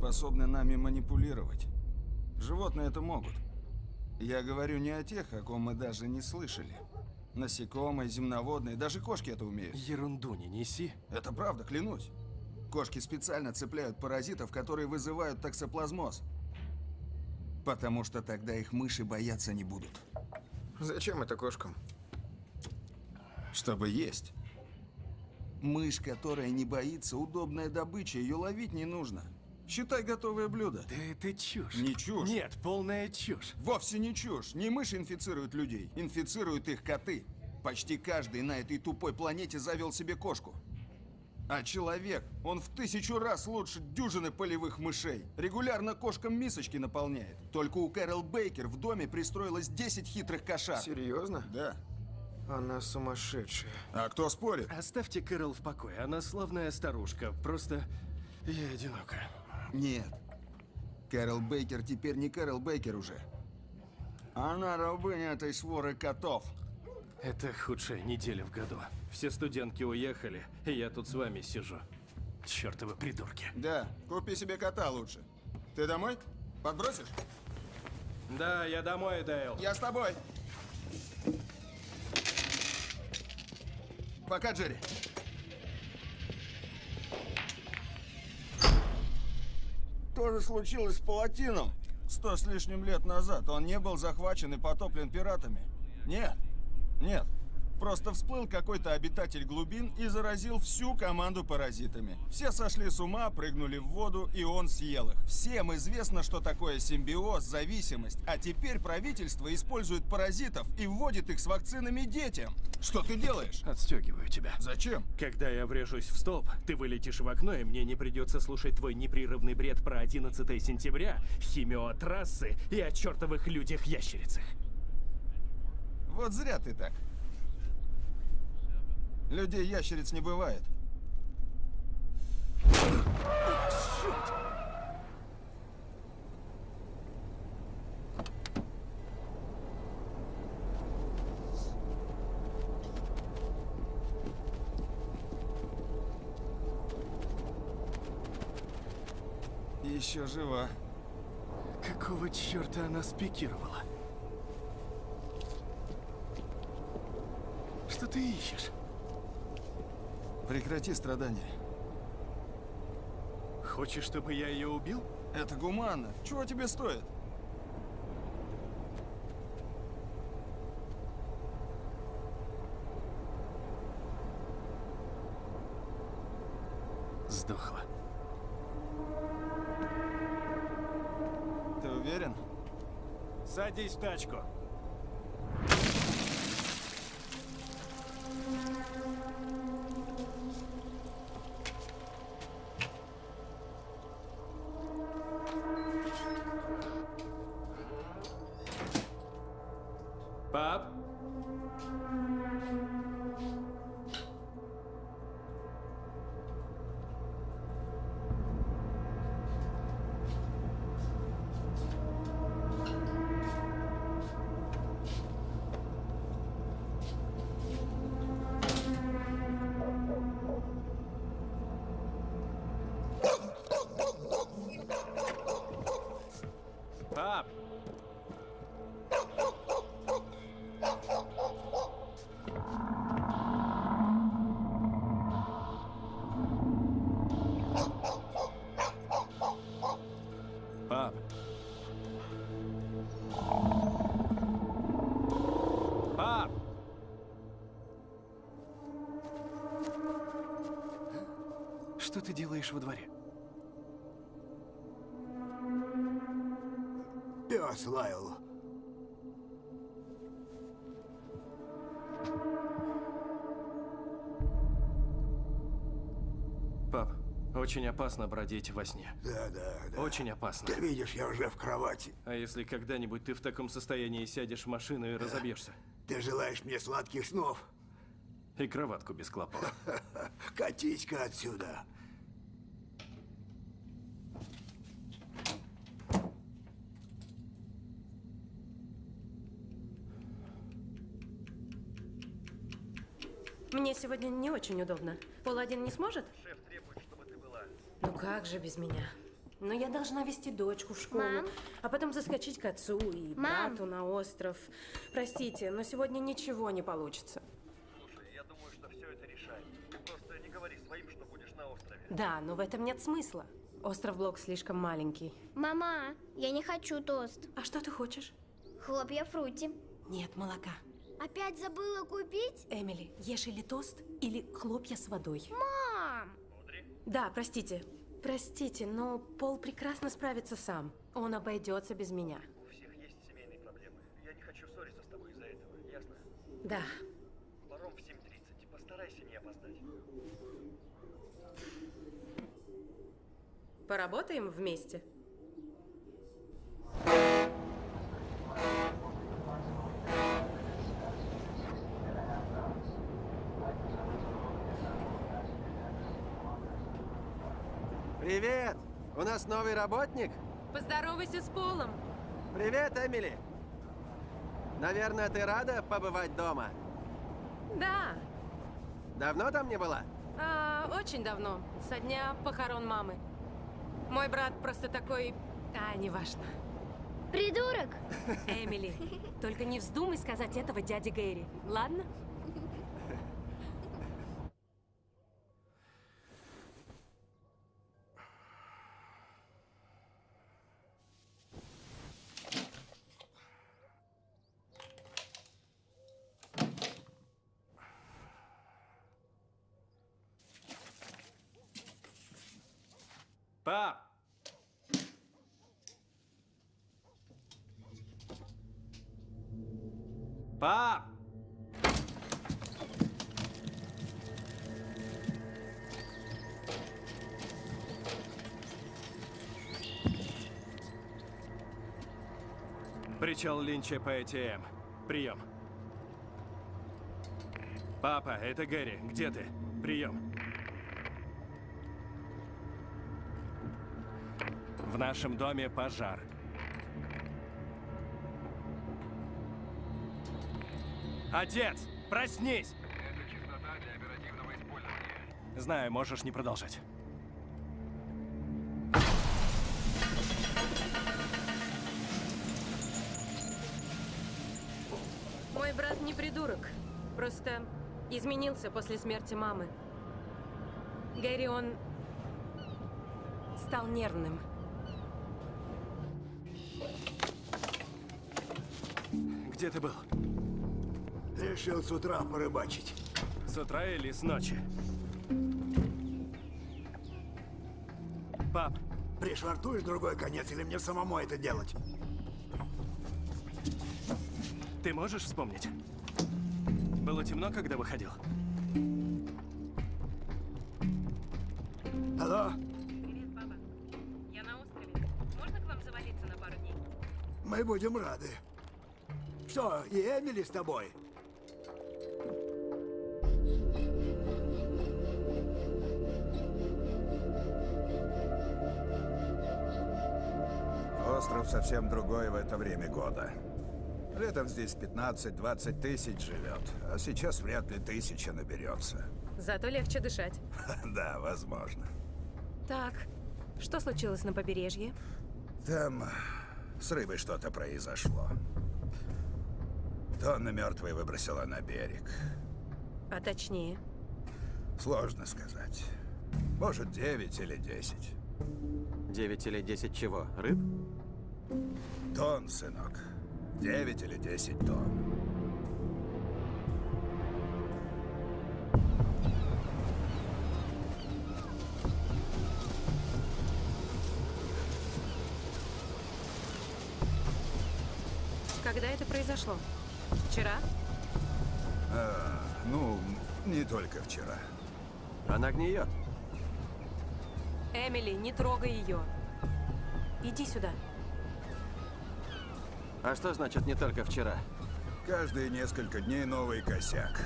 способны нами манипулировать. Животные это могут. Я говорю не о тех, о ком мы даже не слышали. Насекомые, земноводные, даже кошки это умеют. Ерунду не неси. Это правда, клянусь. Кошки специально цепляют паразитов, которые вызывают токсоплазмоз. Потому что тогда их мыши бояться не будут. Зачем это кошкам? Чтобы есть. Мышь, которая не боится, удобная добыча, ее ловить не нужно. Считай готовое блюдо. Да это чушь. Не чушь. Нет, полная чушь. Вовсе не чушь. Не мыши инфицируют людей, инфицируют их коты. Почти каждый на этой тупой планете завел себе кошку. А человек, он в тысячу раз лучше дюжины полевых мышей. Регулярно кошкам мисочки наполняет. Только у Кэрол Бейкер в доме пристроилось 10 хитрых кошак. Серьезно? Да. Она сумасшедшая. А кто спорит? Оставьте Кэрол в покое. Она славная старушка. Просто я одинока. Нет. Кэрол Бейкер теперь не Кэрол Бейкер уже. Она рабыня этой своры котов. Это худшая неделя в году. Все студентки уехали, и я тут с вами сижу. Чёртовы придурки. Да, купи себе кота лучше. Ты домой? Подбросишь? Да, я домой, Дейл. Я с тобой. Пока, Джерри. То же случилось с Палатином. Сто с лишним лет назад он не был захвачен и потоплен пиратами. Нет, нет. Просто всплыл какой-то обитатель глубин и заразил всю команду паразитами. Все сошли с ума, прыгнули в воду, и он съел их. Всем известно, что такое симбиоз, зависимость. А теперь правительство использует паразитов и вводит их с вакцинами детям. Что ты делаешь? Отстегиваю тебя. Зачем? Когда я врежусь в столб, ты вылетишь в окно, и мне не придется слушать твой непрерывный бред про 11 сентября, химиотрассы и о чертовых людях-ящерицах. Вот зря ты так. Людей ящериц не бывает. Еще жива. Какого черта она спикировала? Что ты ищешь? Прекрати страдания. Хочешь, чтобы я ее убил? Это гуманно. Чего тебе стоит? Сдохла. Ты уверен? Садись в тачку. Пап! Что ты делаешь во дворе? Пес лаял. Пап, очень опасно бродить во сне. Да, да, да. Очень опасно. Ты видишь, я уже в кровати. А если когда-нибудь ты в таком состоянии сядешь в машину и разобьешься? Ты желаешь мне сладких снов? И кроватку без клопов. Катись-ка отсюда. Мне сегодня не очень удобно. Пол один не сможет? Шеф требует, чтобы ты была. Ну как же без меня? Но я должна вести дочку в школу, Мам? а потом заскочить к отцу и Мам? брату на остров. Простите, но сегодня ничего не получится. Слушай, я думаю, что все это решает. Просто не говори своим, что будешь на острове. Да, но в этом нет смысла. Остров Блок слишком маленький. Мама, я не хочу тост. А что ты хочешь? Хлопья фрути. Нет, молока. Опять забыла купить? Эмили, ешь или тост, или хлопья с водой. Мам! Да, простите. Простите, но Пол прекрасно справится сам. Он обойдется без меня. У всех есть семейные проблемы. Я не хочу ссориться с тобой из-за этого, ясно? Да. Паром в 7.30. Постарайся не опоздать. Поработаем вместе? Привет! У нас новый работник? Поздоровайся с Полом. Привет, Эмили! Наверное, ты рада побывать дома? Да, Давно там не была? а, очень давно, со дня похорон мамы. Мой брат просто такой... А, неважно. Придурок! Эмили, только не вздумай сказать этого дяде Гэри, ладно? Причал Линча по АТМ. Прием. Папа, это Гэри. Где ты? Прием. В нашем доме пожар. Отец, проснись! Это частота для оперативного использования. Знаю, можешь не продолжать. Просто изменился после смерти мамы. Гэри, он стал нервным. Где ты был? Решил с утра порыбачить. С утра или с ночи? Пап, Пришвартуешь другой конец или мне самому это делать? ты можешь вспомнить? Было темно, когда выходил? Алло? Привет, папа. Я на острове. Можно к вам завалиться на пару дней? Мы будем рады. Что, и Эмили с тобой? Остров совсем другой в это время года. Летом здесь 15-20 тысяч живет, а сейчас вряд ли тысяча наберется. Зато легче дышать. Да, возможно. Так, что случилось на побережье? Там с рыбой что-то произошло. Тонна мертвой выбросила на берег. А точнее, Сложно сказать. Может, 9 или 10. 9 или 10 чего? Рыб? Тонн, сынок. 9 или 10 тонн. когда это произошло? Вчера? А, ну, не только вчера. Она гниет. Эмили, не трогай ее. Иди сюда. А что значит не только вчера? Каждые несколько дней новый косяк.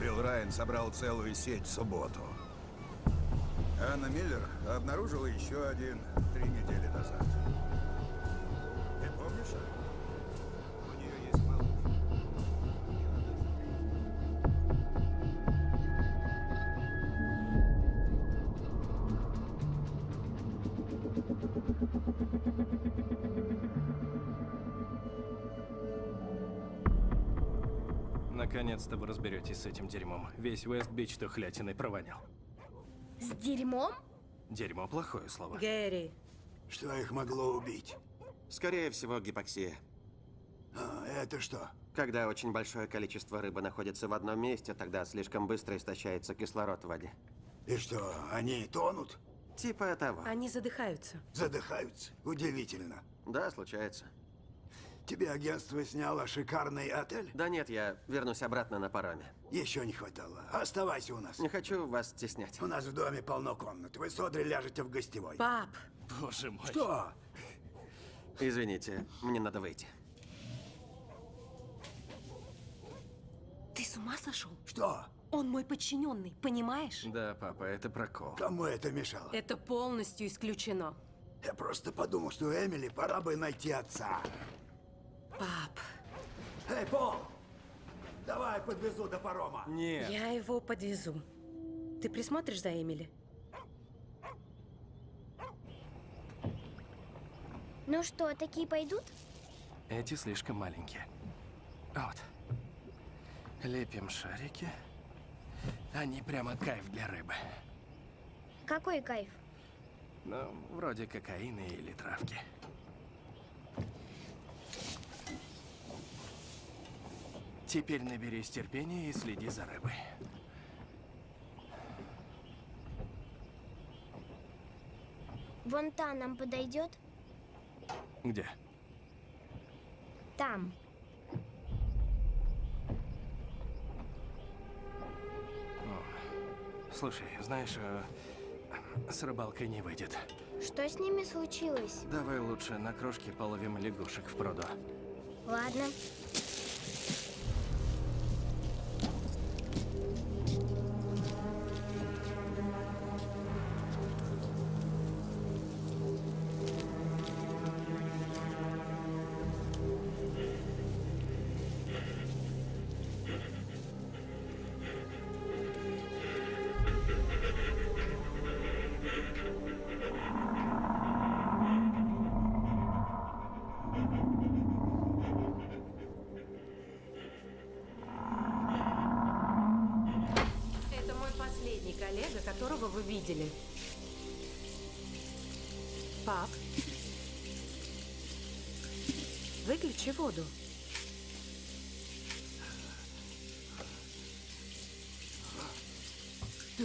Билл Райан собрал целую сеть в субботу. Анна Миллер обнаружила еще один три недели назад. Разберетесь с этим дерьмом. Весь Вест-Бич тухлятиной провонял. С дерьмом? Дерьмо плохое слово. Гэри, Что их могло убить? Скорее всего, гипоксия. А, это что? Когда очень большое количество рыбы находится в одном месте, тогда слишком быстро истощается кислород в воде. И что, они тонут? Типа того. они задыхаются. Задыхаются? Удивительно. Да, случается. Тебе агентство сняло шикарный отель? Да нет, я вернусь обратно на пароме. Еще не хватало. Оставайся у нас. Не хочу вас стеснять. У нас в доме полно комнат. Вы с Одри ляжете в гостевой. Пап, Боже мой. Что? Извините, мне надо выйти. ты с ума сошел? Что? Он мой подчиненный, понимаешь? Да, папа, это прокол. Кому это мешало? Это полностью исключено. Я просто подумал, что Эмили пора бы найти отца. Пап, Эй, Пол! Давай подвезу до парома. Нет. я его подвезу. Ты присмотришь за Эмили? Ну что, такие пойдут? Эти слишком маленькие. Вот. Лепим шарики. Они прямо кайф для рыбы. Какой кайф? Ну, вроде кокаина или травки. Теперь наберись терпения и следи за рыбой. Вон та нам подойдет? Где? Там. Слушай, знаешь, э, с рыбалкой не выйдет. Что с ними случилось? Давай лучше на крошке половим лягушек в пруду. Ладно.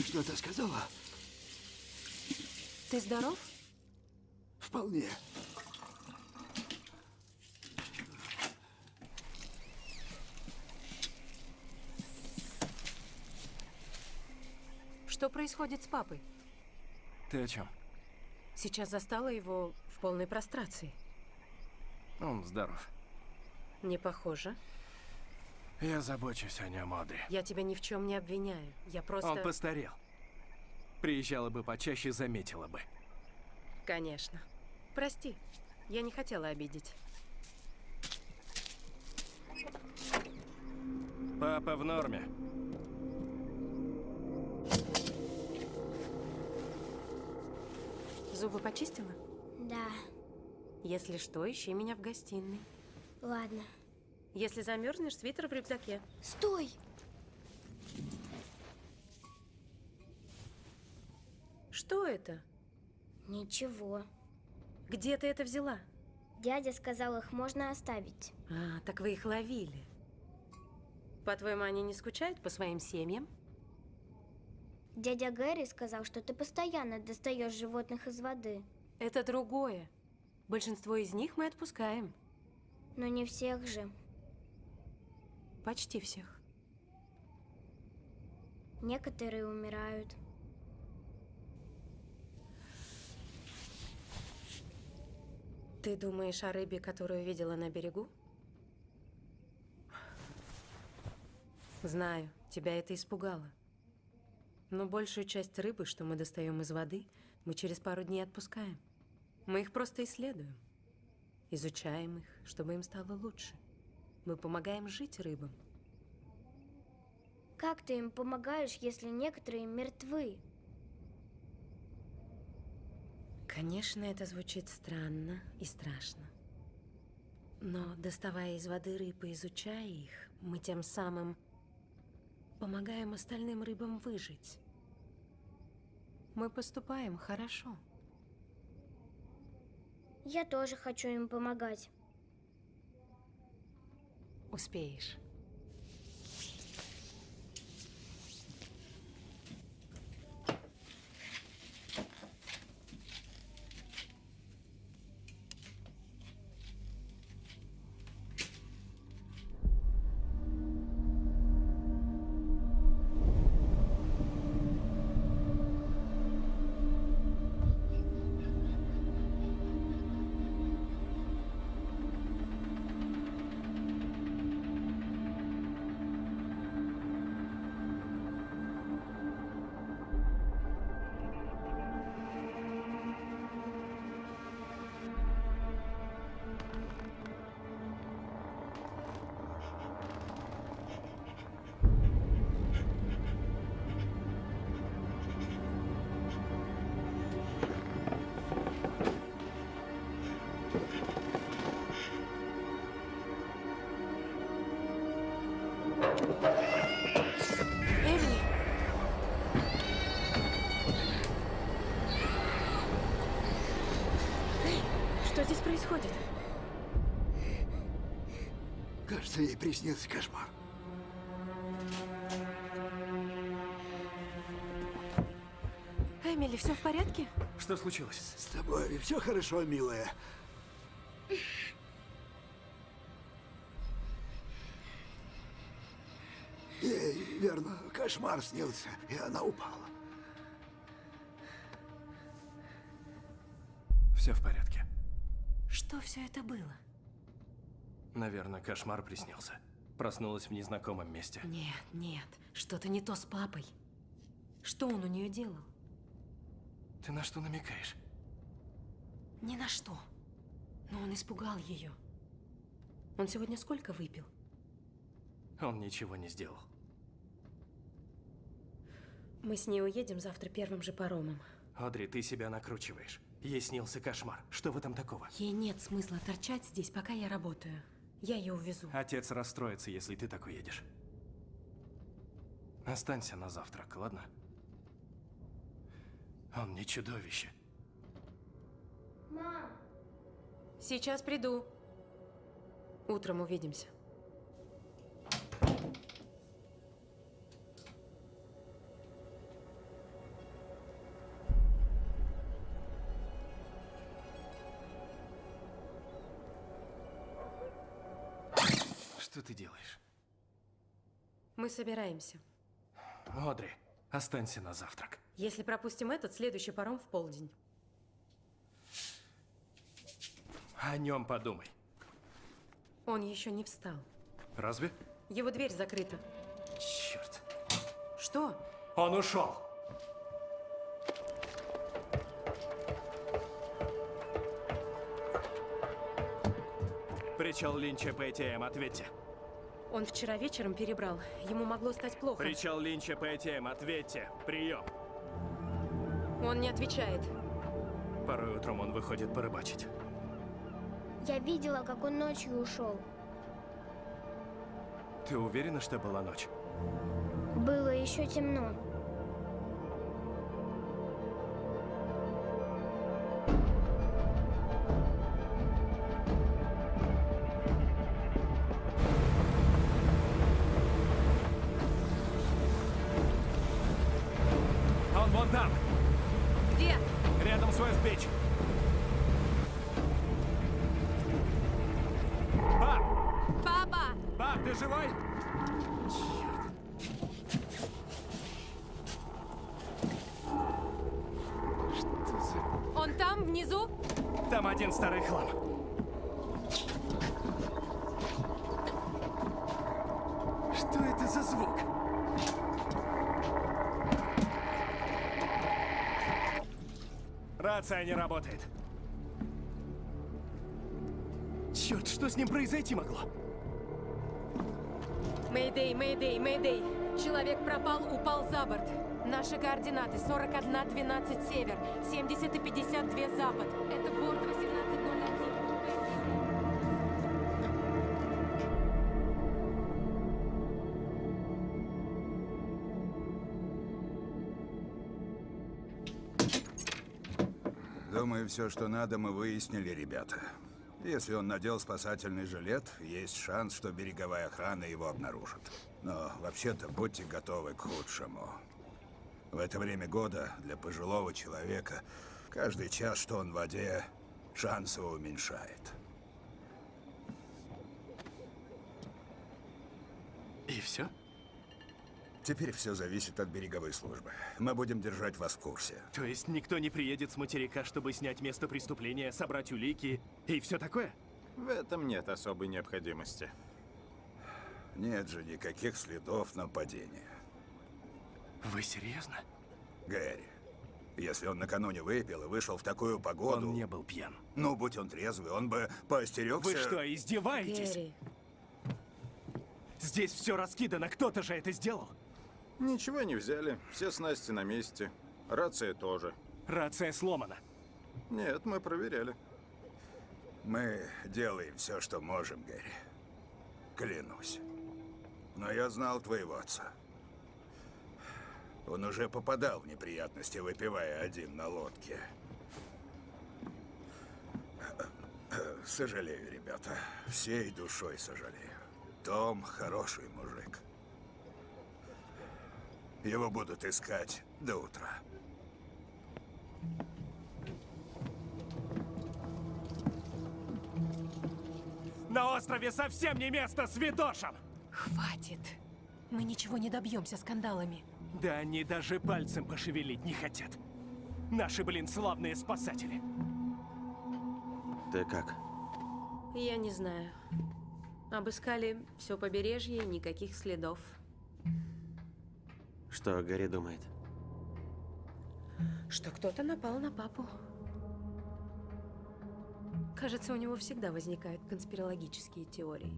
Что-то сказала? Ты здоров? Вполне. Что происходит с папой? Ты о чем? Сейчас застала его в полной прострации. Он здоров. Не похоже. Я забочусь о нем, Одри. Я тебя ни в чем не обвиняю. Я просто... Он постарел. Приезжала бы почаще, заметила бы. Конечно. Прости, я не хотела обидеть. Папа в норме. Зубы почистила? Да. Если что, ищи меня в гостиной. Ладно. Если замерзнешь, свитер в рюкзаке. Стой! Что это? Ничего. Где ты это взяла? Дядя сказал, их можно оставить. А, так вы их ловили. По-твоему, они не скучают по своим семьям? Дядя Гэри сказал, что ты постоянно достаешь животных из воды. Это другое. Большинство из них мы отпускаем. Но не всех же. Почти всех. Некоторые умирают. Ты думаешь о рыбе, которую видела на берегу? Знаю, тебя это испугало. Но большую часть рыбы, что мы достаем из воды, мы через пару дней отпускаем. Мы их просто исследуем. Изучаем их, чтобы им стало лучше. Мы помогаем жить рыбам. Как ты им помогаешь, если некоторые мертвы? Конечно, это звучит странно и страшно. Но, доставая из воды рыб и изучая их, мы тем самым помогаем остальным рыбам выжить. Мы поступаем хорошо. Я тоже хочу им помогать. Успеешь. Эмили! Что здесь происходит? Кажется, ей приснился кошмар. Эмили, все в порядке? Что случилось? С тобой все хорошо, милая. Ей, верно, кошмар снился, и она упала. Все в порядке. Что все это было? Наверное, кошмар приснился. Проснулась в незнакомом месте. Нет, нет, что-то не то с папой. Что он у нее делал? Ты на что намекаешь? Ни на что. Но он испугал ее. Он сегодня сколько выпил? Он ничего не сделал. Мы с ней уедем завтра первым же паромом. Одри, ты себя накручиваешь. Ей снился кошмар. Что в этом такого? Ей нет смысла торчать здесь, пока я работаю. Я ее увезу. Отец расстроится, если ты так уедешь. Останься на завтрак, ладно? Он не чудовище. Мам! Сейчас приду. Утром увидимся. Делаешь? Мы собираемся. Одри, останься на завтрак. Если пропустим этот, следующий паром в полдень. О нем подумай. Он еще не встал. Разве? Его дверь закрыта. Черт. Что? Он ушел. Причал Линча ПТМ, ответьте. Он вчера вечером перебрал. Ему могло стать плохо. Причал Линча ПТМ, ответьте. Прием. Он не отвечает. Порой утром он выходит порыбачить. Я видела, как он ночью ушел. Ты уверена, что была ночь? Было еще темно. Это за звук? Рация не работает. Черт, что с ним произойти могло? Мэйдэй, мэйдэй, мэйдэй. Человек пропал, упал за борт. Наши координаты 41-12 север, 70 и 52 запад. Это борт 1801. Все, что надо, мы выяснили, ребята. Если он надел спасательный жилет, есть шанс, что береговая охрана его обнаружит. Но вообще-то будьте готовы к худшему. В это время года для пожилого человека каждый час, что он в воде, шанс его уменьшает. И все? Теперь все зависит от береговой службы. Мы будем держать вас в курсе. То есть никто не приедет с материка, чтобы снять место преступления, собрать улики и все такое? В этом нет особой необходимости. Нет же никаких следов нападения. Вы серьезно? Гэри, если он накануне выпил и вышел в такую погоду... Он не был пьян. Ну, будь он трезвый, он бы поостерегся... Вы что, издеваетесь? Гэри, Здесь все раскидано, кто-то же это сделал. Ничего не взяли, все снасти на месте. Рация тоже. Рация сломана. Нет, мы проверяли. Мы делаем все, что можем, Гэри. Клянусь. Но я знал твоего отца. Он уже попадал в неприятности, выпивая один на лодке. Сожалею, ребята. Всей душой сожалею. Том хороший мужик. Его будут искать до утра. На острове совсем не место святошам! хватит. Мы ничего не добьемся скандалами. Да они даже пальцем пошевелить не хотят. Наши, блин, славные спасатели. Ты как? Я не знаю. Обыскали все побережье, никаких следов. Что Гарри думает? Что кто-то напал на папу. Кажется, у него всегда возникают конспирологические теории.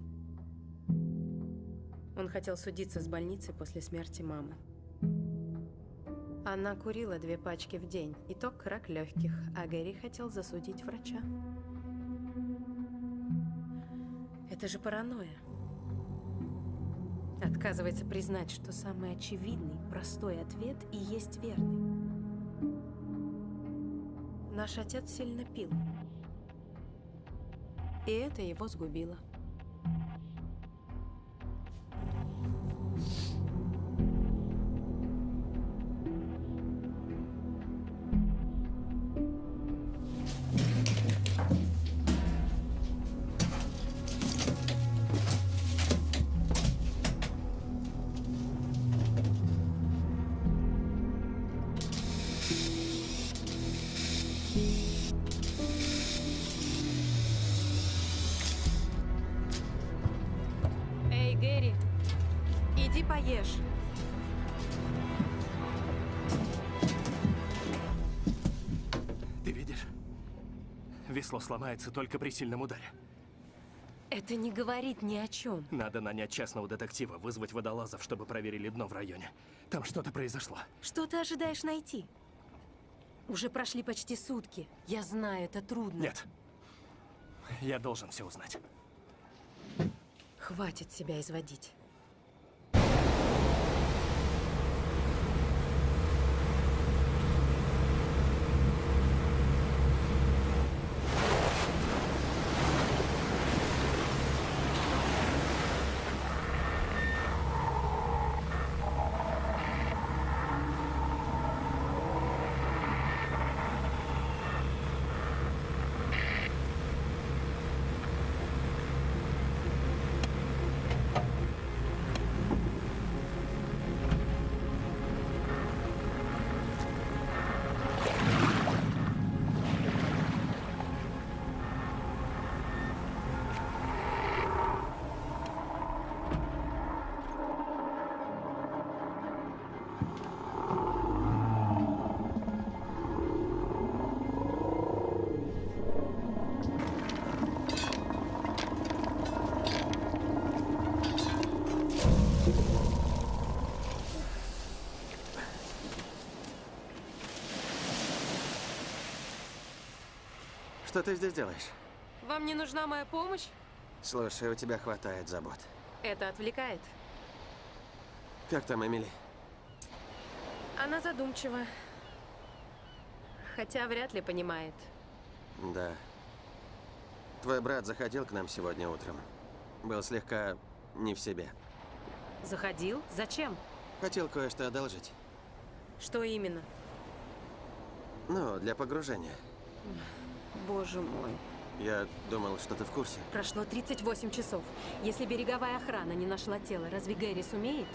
Он хотел судиться с больницей после смерти мамы. Она курила две пачки в день. Итог – рак легких, а Гэри хотел засудить врача. Это же паранойя. Отказывается признать, что самый очевидный, простой ответ и есть верный. Наш отец сильно пил. И это его сгубило. Сломается только при сильном ударе. Это не говорит ни о чем. Надо нанять частного детектива, вызвать водолазов, чтобы проверили дно в районе. Там что-то произошло. Что ты ожидаешь найти? Уже прошли почти сутки. Я знаю, это трудно. Нет. Я должен все узнать. Хватит себя изводить. Что ты здесь делаешь? Вам не нужна моя помощь? Слушай, у тебя хватает забот. Это отвлекает. Как там Эмили? Она задумчива. Хотя вряд ли понимает. Да. Твой брат заходил к нам сегодня утром. Был слегка не в себе. Заходил? Зачем? Хотел кое-что одолжить. Что именно? Ну, для погружения. Боже мой. Я думал, что ты в курсе. Прошло 38 часов. Если береговая охрана не нашла тело, разве Гэри сумеет?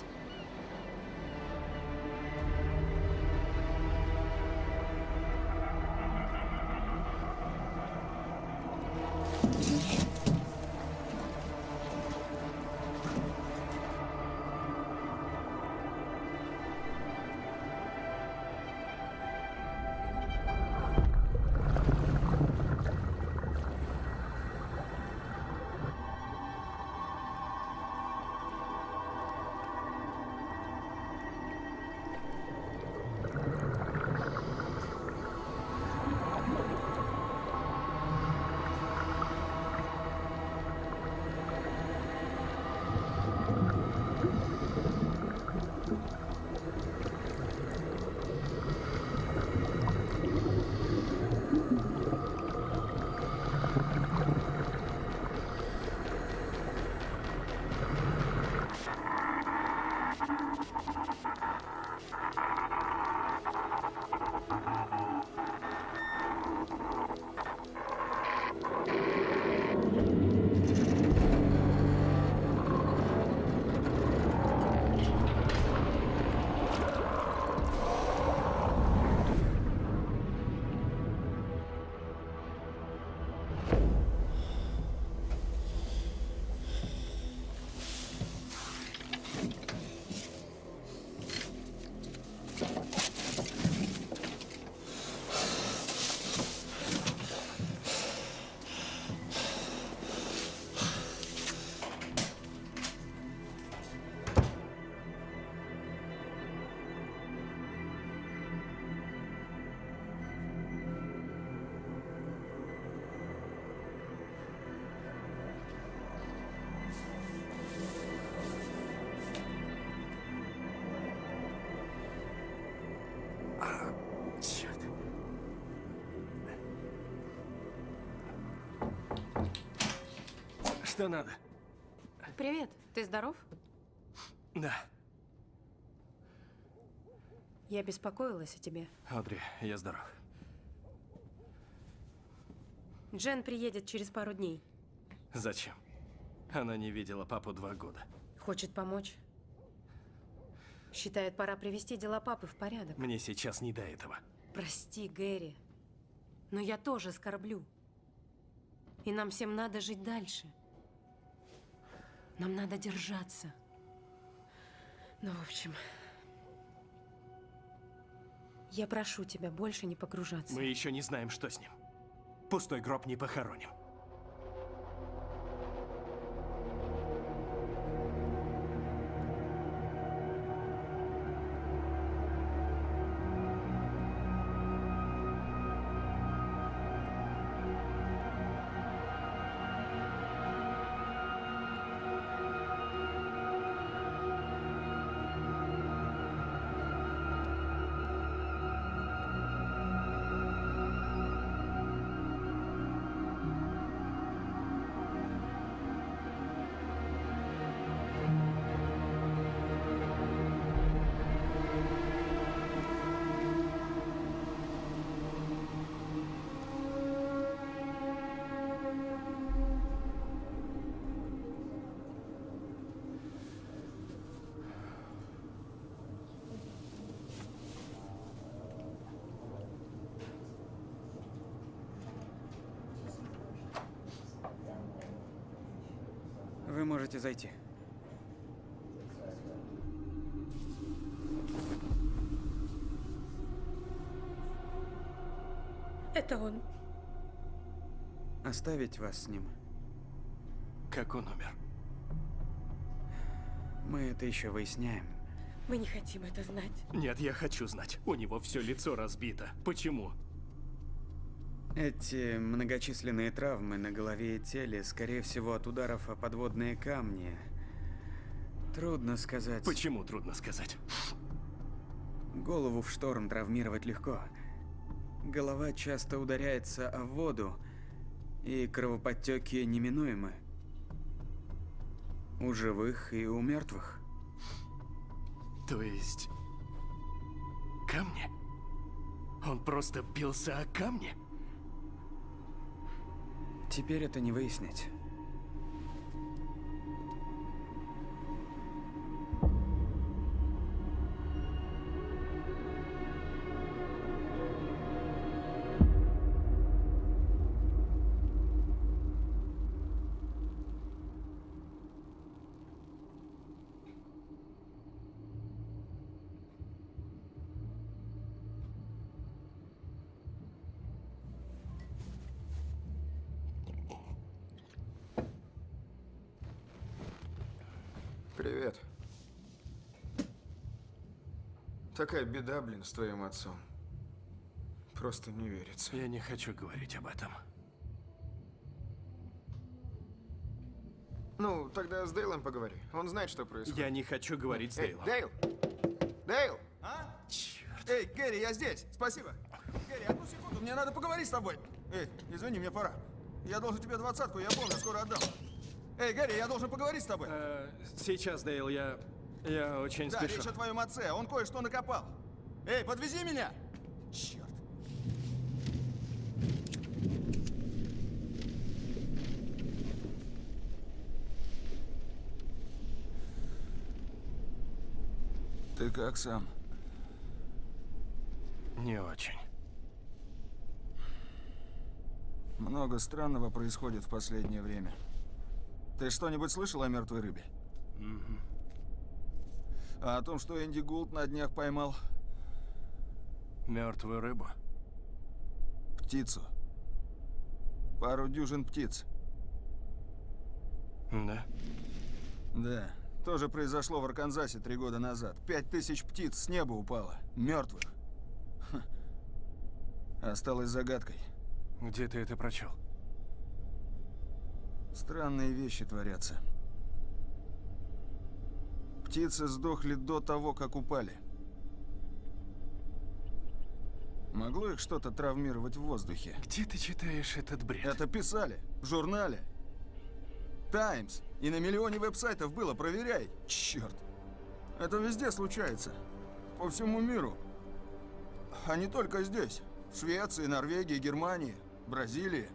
Что надо? Привет, ты здоров? Да. Я беспокоилась о тебе. Одри, я здоров. Джен приедет через пару дней. Зачем? Она не видела папу два года. Хочет помочь. Считает, пора привести дела папы в порядок. Мне сейчас не до этого. Прости, Гэри, но я тоже скорблю. И нам всем надо жить дальше. Нам надо держаться. Ну, в общем, я прошу тебя больше не погружаться. Мы еще не знаем, что с ним. Пустой гроб не похороним. Вы можете зайти. Это он. Оставить вас с ним. Как он умер? Мы это еще выясняем. Мы не хотим это знать. Нет, я хочу знать. У него все лицо разбито. Почему? Эти многочисленные травмы на голове и теле, скорее всего, от ударов о подводные камни. Трудно сказать. Почему трудно сказать? Голову в шторм травмировать легко. Голова часто ударяется о воду, и кровоподтеки неминуемы. У живых и у мертвых. То есть... Камни? Он просто бился о камни? Теперь это не выяснить. Такая беда, блин, с твоим отцом. Просто не верится. Я не хочу говорить об этом. Ну, тогда с Дейлом поговори. Он знает, что происходит. Я не хочу говорить с Эй, Дейлом. Дейл! Дейл! А? Черт. Эй, Гэри, я здесь. Спасибо. Гэри, одну секунду, мне надо поговорить с тобой. Эй, извини, мне пора. Я должен тебе двадцатку, я помню, скоро отдам. Эй, Гэри, я должен поговорить с тобой. Э, сейчас, Дейл, я... Я очень да, спешу. речь о твоем отце. Он кое-что накопал. Эй, подвези меня! Черт. Ты как сам? Не очень. Много странного происходит в последнее время. Ты что-нибудь слышал о мертвой рыбе? Мгм. А о том, что Энди Гулд на днях поймал Мертвую рыбу? птицу. Пару дюжин птиц. Да. Да. Тоже произошло в Арканзасе три года назад. Пять тысяч птиц с неба упало. Мертвых. Ха. Осталось загадкой. Где ты это прочел? Странные вещи творятся. Птицы сдохли до того, как упали. Могло их что-то травмировать в воздухе? Где ты читаешь этот бред? Это писали. В журнале. Таймс. И на миллионе веб-сайтов было. Проверяй. Черт. Это везде случается. По всему миру. А не только здесь. В Швеции, Норвегии, Германии, Бразилии.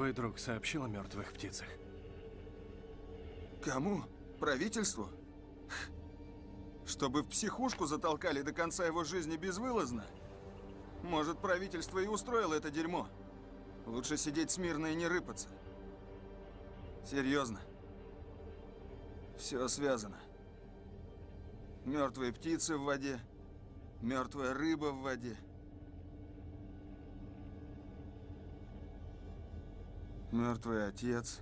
Твой друг сообщил о мертвых птицах? Кому? Правительству? Чтобы в психушку затолкали до конца его жизни безвылазно? Может, правительство и устроило это дерьмо? Лучше сидеть смирно и не рыпаться. Серьезно. Все связано. Мертвые птицы в воде, мертвая рыба в воде. Мертвый отец.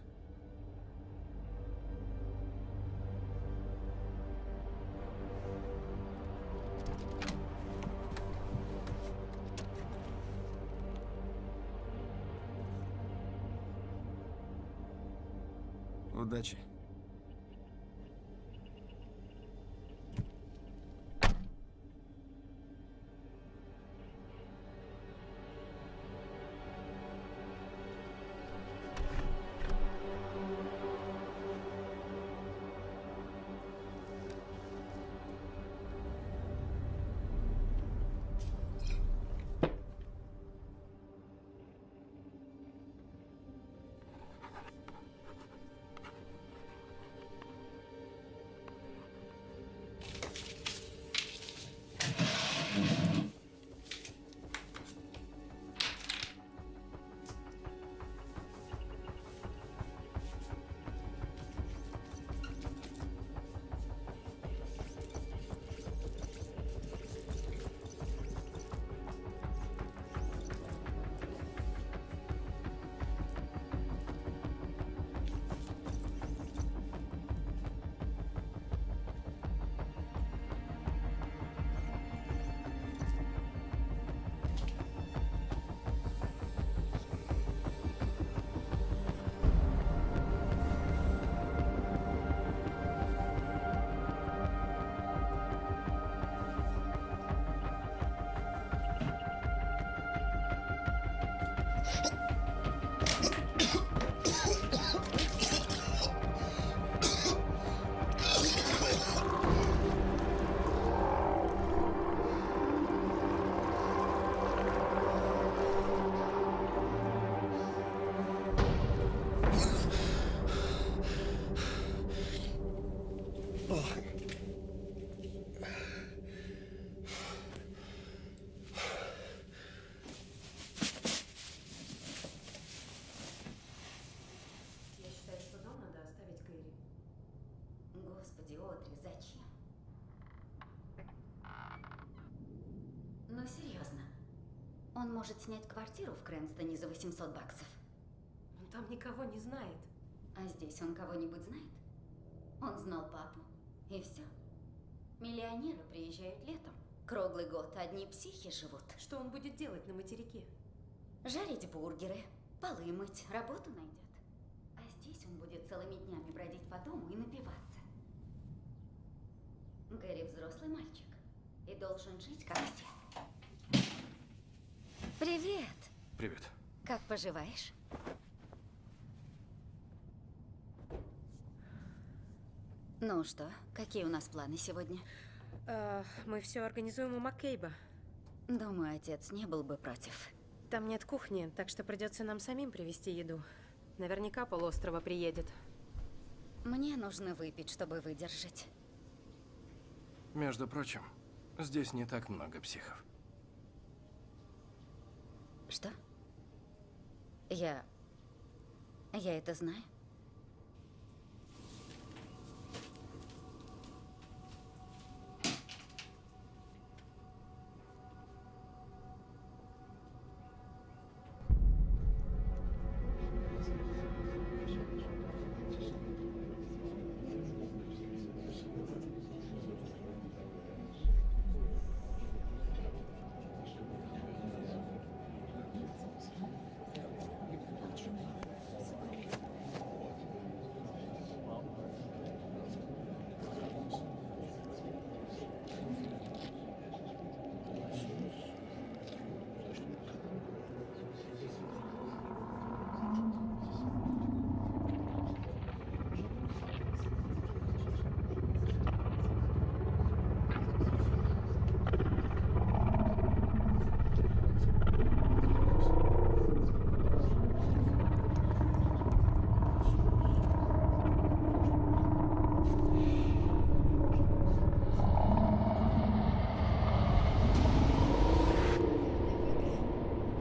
Удачи. Он может снять квартиру в Крэнстоне за 800 баксов. Он там никого не знает. А здесь он кого-нибудь знает? Он знал папу. И все. Миллионеры приезжают летом. Круглый год одни психи живут. Что он будет делать на материке? Жарить бургеры, полы мыть, работу найдет. А здесь он будет целыми днями бродить по дому и напиваться. Гэри взрослый мальчик и должен жить как все. Привет! Привет. Как поживаешь? Ну что, какие у нас планы сегодня? Э, мы все организуем у Маккейба. Думаю, отец не был бы против. Там нет кухни, так что придется нам самим привезти еду. Наверняка полуострова приедет. Мне нужно выпить, чтобы выдержать. Между прочим, здесь не так много психов. Что? Я... Я это знаю?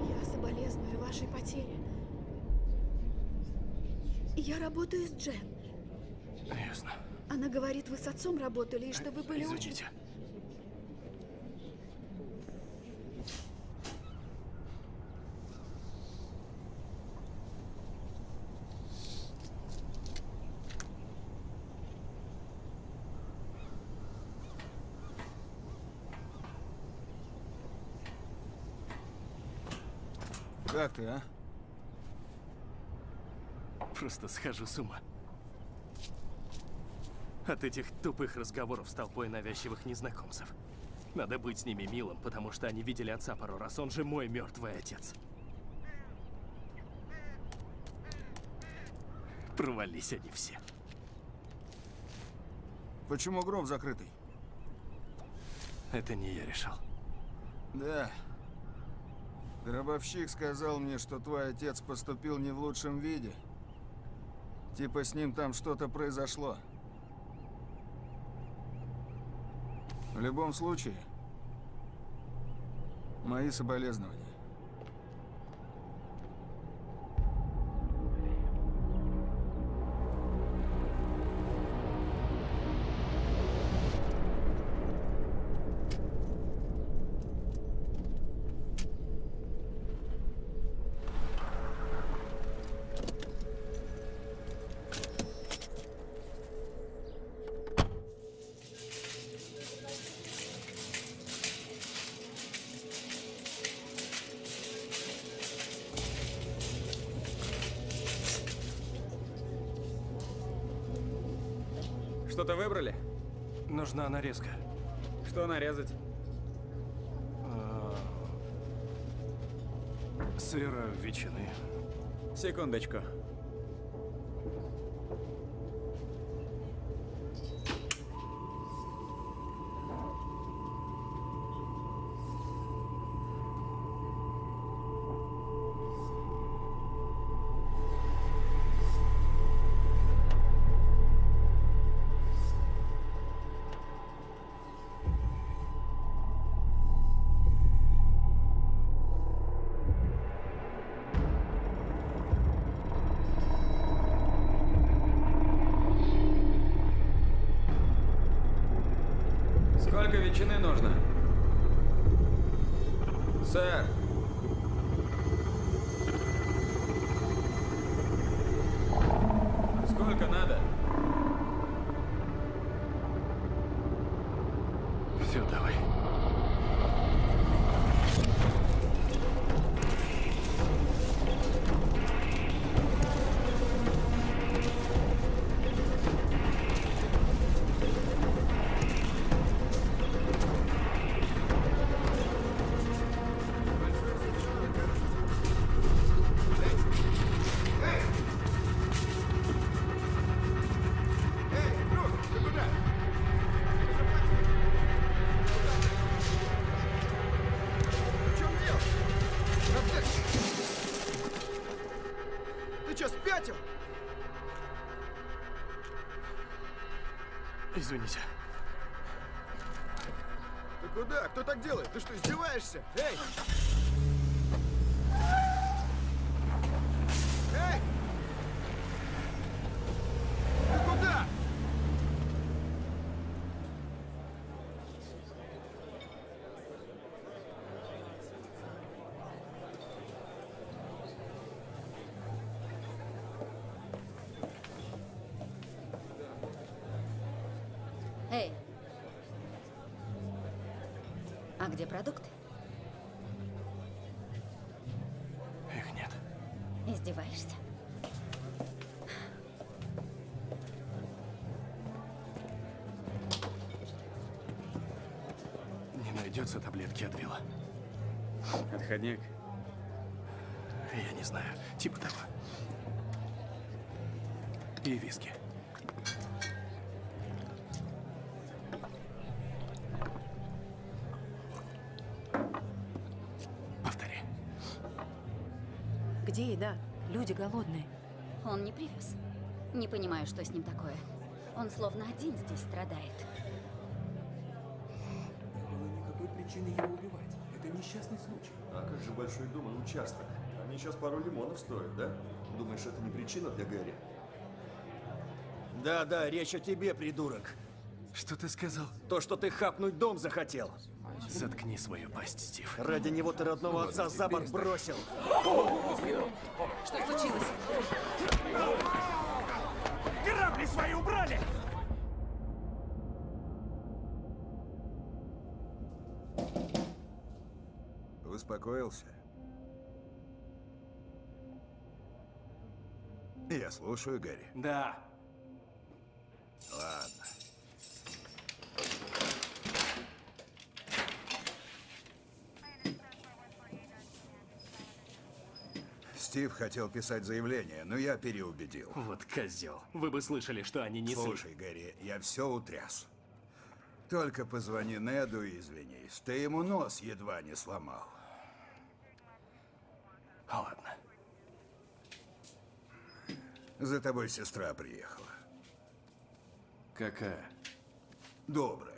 Я соболезную вашей потере. Я работаю с Джен. Ясно. Она говорит, вы с отцом работали, и что вы были очень... Извините. Как ты, а? Просто схожу с ума. От этих тупых разговоров с толпой навязчивых незнакомцев. Надо быть с ними милым, потому что они видели отца пару раз. Он же мой мертвый отец. Провались они все. Почему гроб закрытый? Это не я решал. Да. Гробовщик сказал мне, что твой отец поступил не в лучшем виде. Типа с ним там что-то произошло. В любом случае, мои соболезнования. Сколько ветчины нужно? Сэр. Сколько надо? Все, давай. Извините. Ты куда? Кто так делает? Ты что, издеваешься? Эй! Эй! Ты куда? Эй! А где продукты? Их нет. Издеваешься? Не найдется таблетки от вилла. Отходняк. Я не знаю. Типа того. И виски. Повтори. Где еда? Люди голодные. Он не привез. Не понимаю, что с ним такое. Он словно один здесь страдает. Никакой причины его убивать. Несчастный случай. А как же большой дом и участок? Они сейчас пару лимонов стоят, да? Думаешь, это не причина для Гэри? Да, да, речь о тебе, придурок. Что ты сказал? То, что ты хапнуть дом захотел. Заткни свою пасть, Стив. Ради него ты родного Ну отца за борт бросил. Что случилось? Грабли свои убрали! Успокоился? Я слушаю, Гарри. Да. Ладно. Стив хотел писать заявление, но я переубедил. Вот козел. Вы бы слышали, что они не Слушай, Гарри, я все утряс. Только позвони Неду и извинись. Ты ему нос едва не сломал. Ладно. За тобой сестра приехала. Какая? Добрая.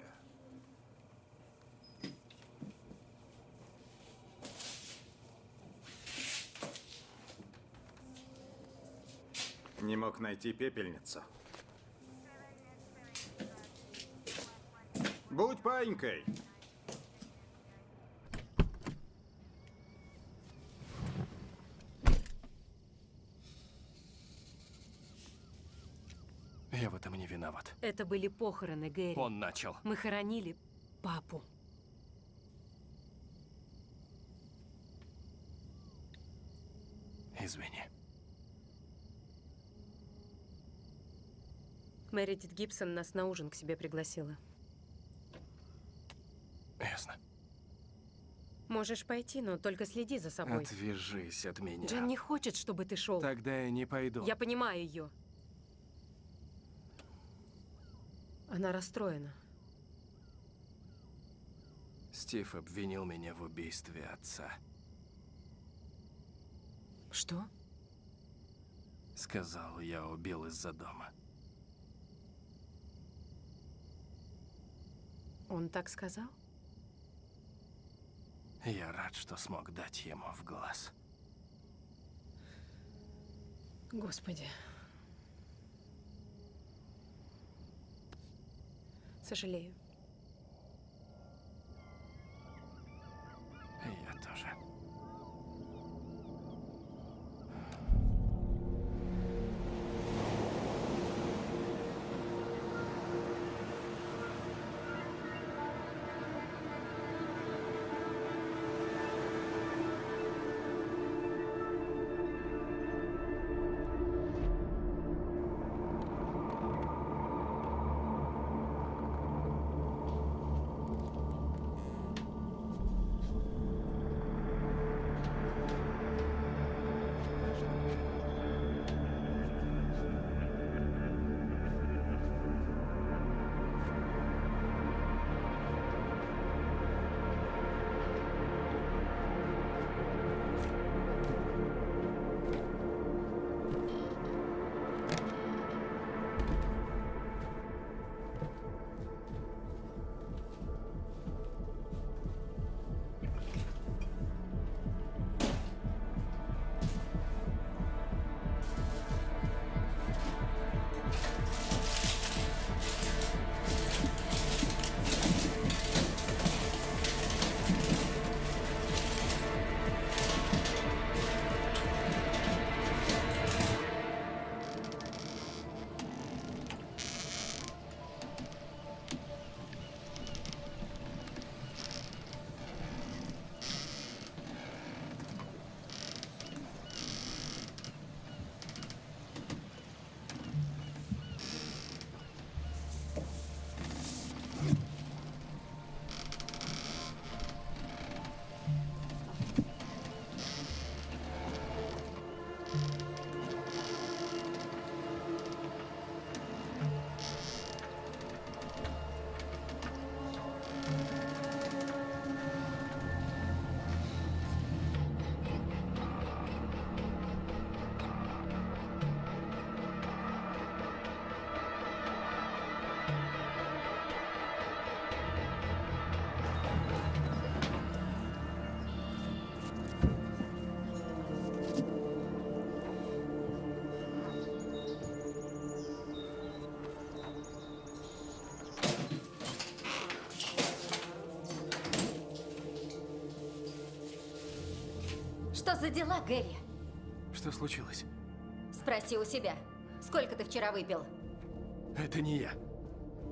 Не мог найти пепельницу. Будь паинькой. Я в этом не виноват. Это были похороны, Гэри. Он начал. Мы хоронили папу. Извини. Мэридит Гибсон нас на ужин к себе пригласила. Ясно. Можешь пойти, но только следи за собой. Отвяжись от меня. Джен не хочет, чтобы ты шел. Тогда я не пойду. Я понимаю ее. Она расстроена. Стив обвинил меня в убийстве отца. Что? Сказал, я убил из-за дома. Он так сказал? Я рад, что смог дать ему в глаз. Господи. Сожалею. Я тоже. Что за дела, Гэри? Что случилось? Спроси у себя. Сколько ты вчера выпил? Это не я.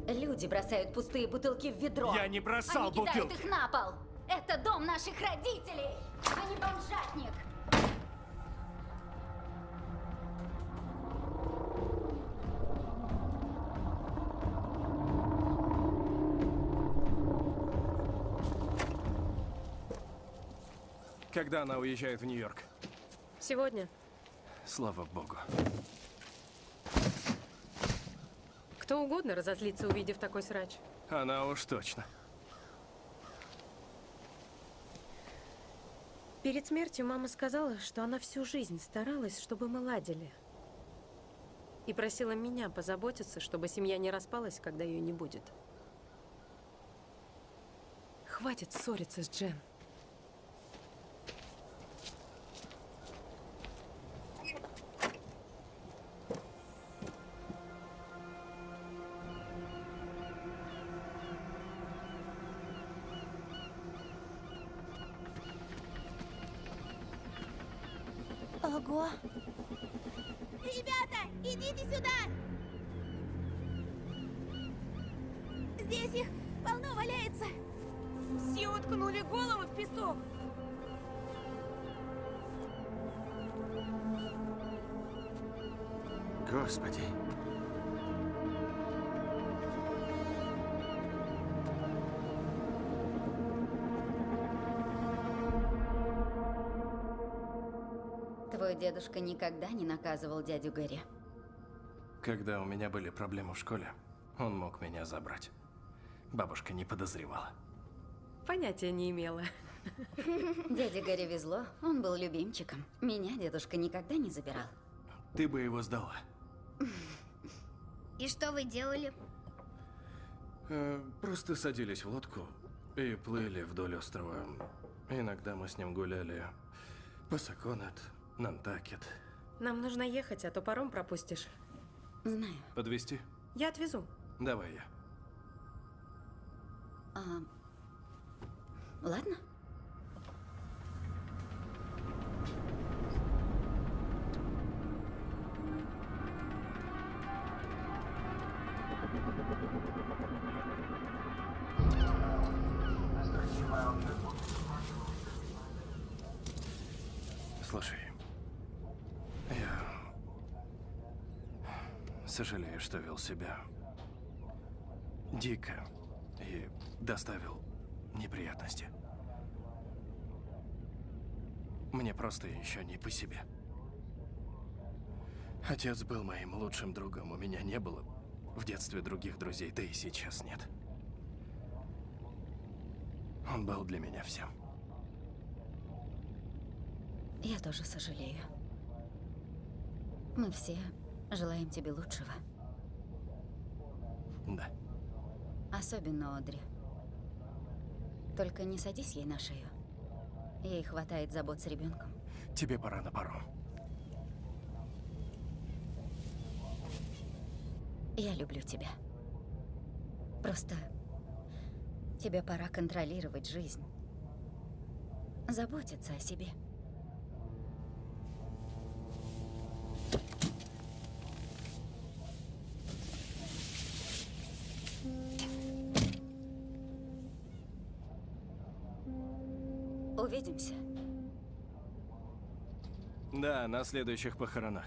Люди бросают пустые бутылки в ведро. Я не бросал Они кидают бутылки. их на пол. Это дом наших родителей, а не бомжатник. Когда она уезжает в Нью-Йорк? Сегодня. Слава богу. Кто угодно разозлится, увидев такой срач. Она уж точно. Перед смертью мама сказала, что она всю жизнь старалась, чтобы мы ладили. И просила меня позаботиться, чтобы семья не распалась, когда ее не будет. Хватит ссориться с Джен. Дедушка никогда не наказывал дядю Гэри. Когда у меня были проблемы в школе, он мог меня забрать. Бабушка не подозревала. Понятия не имела. Дяде Гэри везло, он был любимчиком. Меня дедушка никогда не забирал. Ты бы его сдала. И что вы делали? Э, просто садились в лодку и плыли вдоль острова. Иногда мы с ним гуляли по Саконет, Нантакет. Нам нужно ехать, а то паром пропустишь. Знаю. Подвести? Я отвезу. Давай я. А, ладно. Вел себя дико и доставил неприятности. Мне просто еще не по себе. Отец был моим лучшим другом, у меня не было в детстве других друзей, да и сейчас нет. Он был для меня всем. Я тоже сожалею. Мы все желаем тебе лучшего. Да. Особенно Одри. Только не садись ей на шею. Ей хватает забот с ребенком. Тебе пора на паром. Я люблю тебя. Просто тебе пора контролировать жизнь. Заботиться о себе. Увидимся. Да, на следующих похоронах.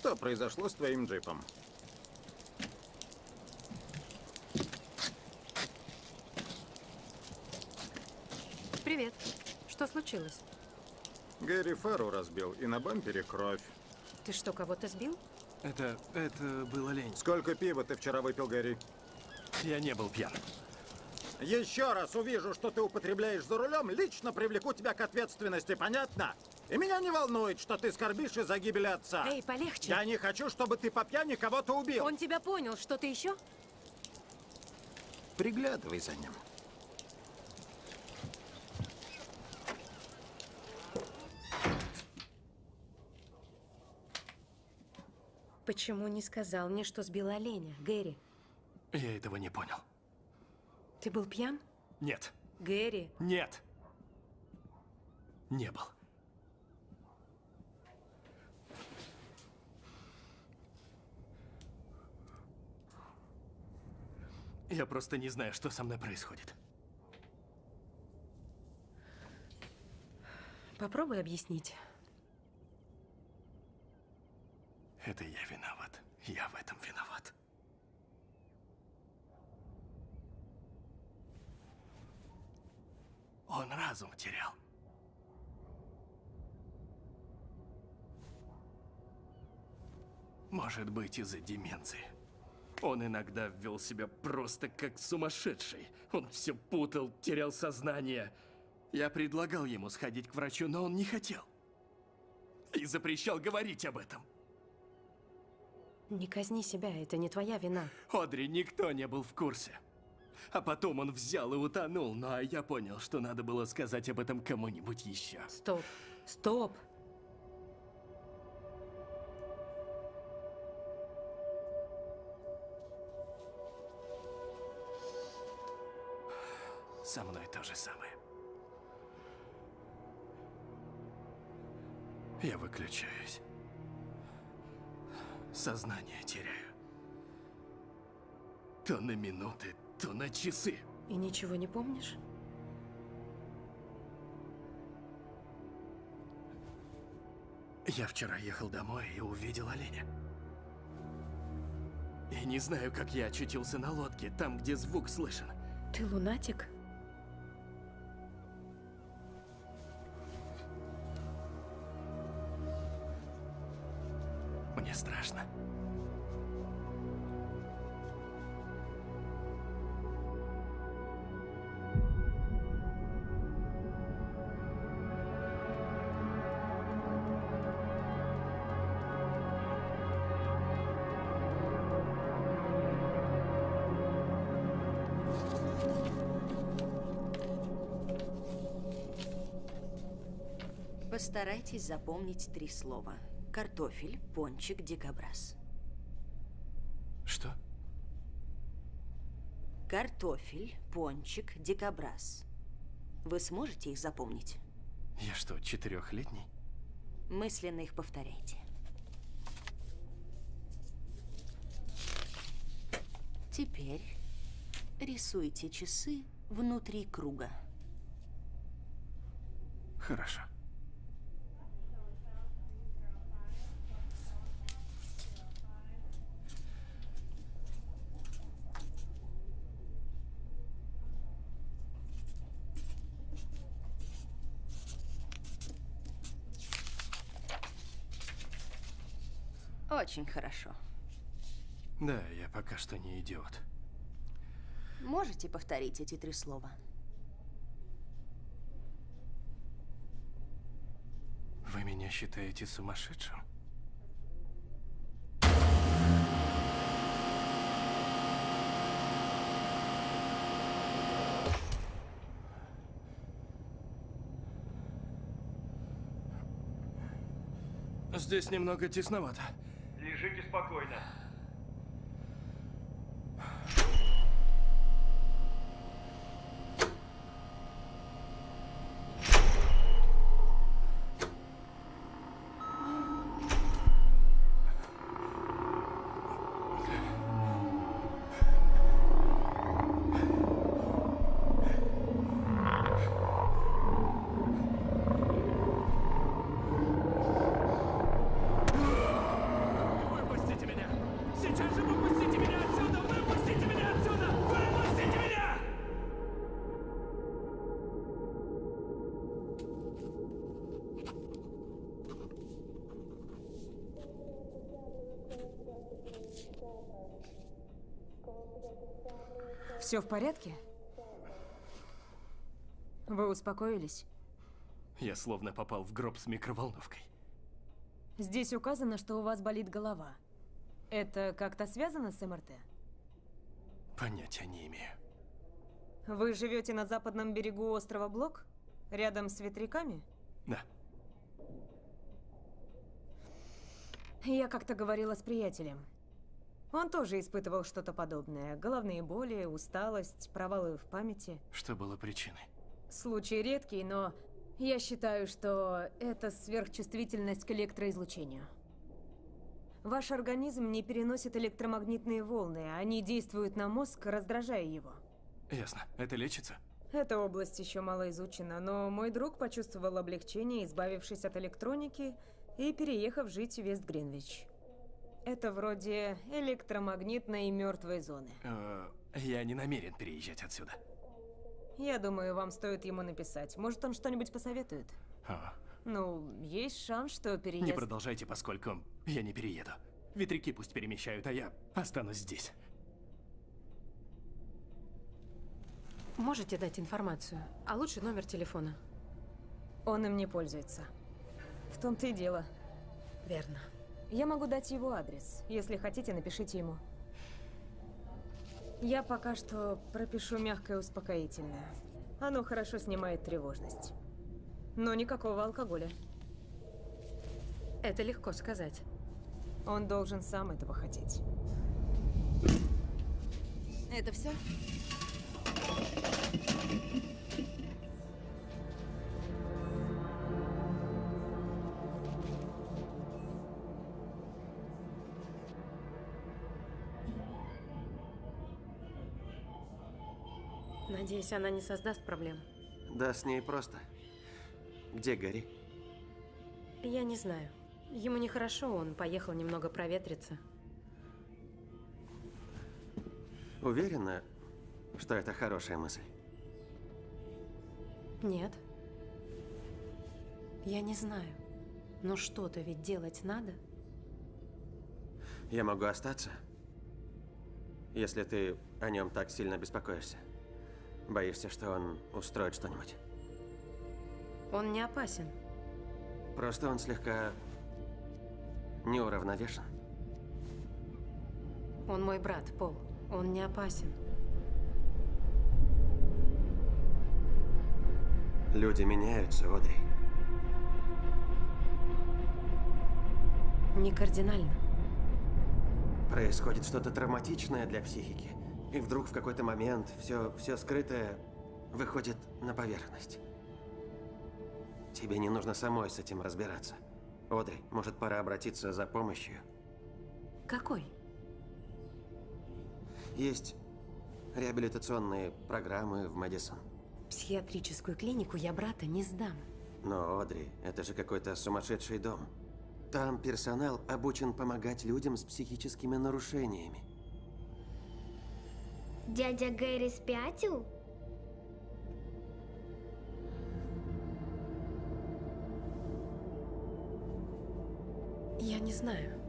Что произошло с твоим джипом? Привет. Что случилось? Гэри фару разбил, и на бампере кровь. Ты что, кого-то сбил? Это... это было лень. Сколько пива ты вчера выпил, Гэри? Я не был пьян. Еще раз увижу, что ты употребляешь за рулем, лично привлеку тебя к ответственности, понятно? И меня не волнует, что ты скорбишь из-за гибели отца. Эй, полегче. Я не хочу, чтобы ты по пьяни кого-то убил. Он тебя понял. Что-то еще? Приглядывай за ним. Почему не сказал мне, что сбил оленя, Гэри? Я этого не понял. Ты был пьян? Нет. Гэри, Нет. Не был. Я просто не знаю, что со мной происходит. попробуй объяснить. Это я виноват. Я в этом виноват. Он разум терял. Может быть, из-за деменции. Он иногда вел себя просто как сумасшедший. Он все путал, терял сознание. Я предлагал ему сходить к врачу, но он не хотел. И запрещал говорить об этом. Не казни себя, это не твоя вина. Одри, никто не был в курсе. А потом он взял и утонул, ну а я понял, что надо было сказать об этом кому-нибудь еще. Стоп, стоп. Сознание теряю. То на минуты, то на часы. И ничего не помнишь? Я вчера ехал домой и увидел оленя. И не знаю, как я очутился на лодке, там, где звук слышен. Ты лунатик? Постарайтесь запомнить три слова. Картофель, пончик, дикобраз. Что? Картофель, пончик, дикобраз. Вы сможете их запомнить? Я что, четырехлетний? Мысленно их повторяйте. Теперь рисуйте часы внутри круга. Хорошо. Очень хорошо. Да, я пока что не идиот. Можете повторить эти три слова? Вы меня считаете сумасшедшим? Здесь немного тесновато. Лежите спокойно. Все в порядке? Вы успокоились? Я словно попал в гроб с микроволновкой. Здесь указано, что у вас болит голова. Это как-то связано с МРТ? Понятия не имею. Вы живете на западном берегу острова Блок? Рядом с ветряками? Да. Я как-то говорила с приятелем. Он тоже испытывал что-то подобное. Головные боли, усталость, провалы в памяти. Что было причиной? Случай редкий, но я считаю, что это сверхчувствительность к электроизлучению. Ваш организм не переносит электромагнитные волны, они действуют на мозг, раздражая его. Ясно. Это лечится? Эта область еще мало изучена, но мой друг почувствовал облегчение, избавившись от электроники и переехав жить в Вест-Гринвич. Это вроде электромагнитной мертвой зоны. Э, я не намерен переезжать отсюда. Я думаю, вам стоит ему написать. Может, он что-нибудь посоветует? А, Ну, есть шанс, что переезд... не продолжайте, поскольку я не перееду. Ветряки пусть перемещают, а я останусь здесь. Можете дать информацию, а лучше номер телефона. Он им не пользуется. В том-то и дело. Верно. Я могу дать его адрес. Если хотите, напишите ему. Я пока что пропишу мягкое успокоительное. Оно хорошо снимает тревожность. Но никакого алкоголя. Это легко сказать. Он должен сам этого хотеть. Это все? Надеюсь, она не создаст проблем. Да, с ней просто. Где Гарри? Я не знаю. Ему нехорошо, он поехал немного проветриться. Уверена, что это хорошая мысль? Нет. Я не знаю. Но что-то ведь делать надо. Я могу остаться? Если ты о нем так сильно беспокоишься. Боишься, что он устроит что-нибудь? Он не опасен. Просто он слегка неуравновешен. Он мой брат, Пол. Он не опасен. Люди меняются, Одри. Не кардинально. Происходит что-то травматичное для психики. И вдруг в какой-то момент все, все скрытое выходит на поверхность. Тебе не нужно самой с этим разбираться. Одри, может, пора обратиться за помощью? Какой? Есть реабилитационные программы в Мэдисон. Психиатрическую клинику я брата не сдам. Но, Одри, это же какой-то сумасшедший дом. Там персонал обучен помогать людям с психическими нарушениями. Дядя Гэри спятил? Я не знаю.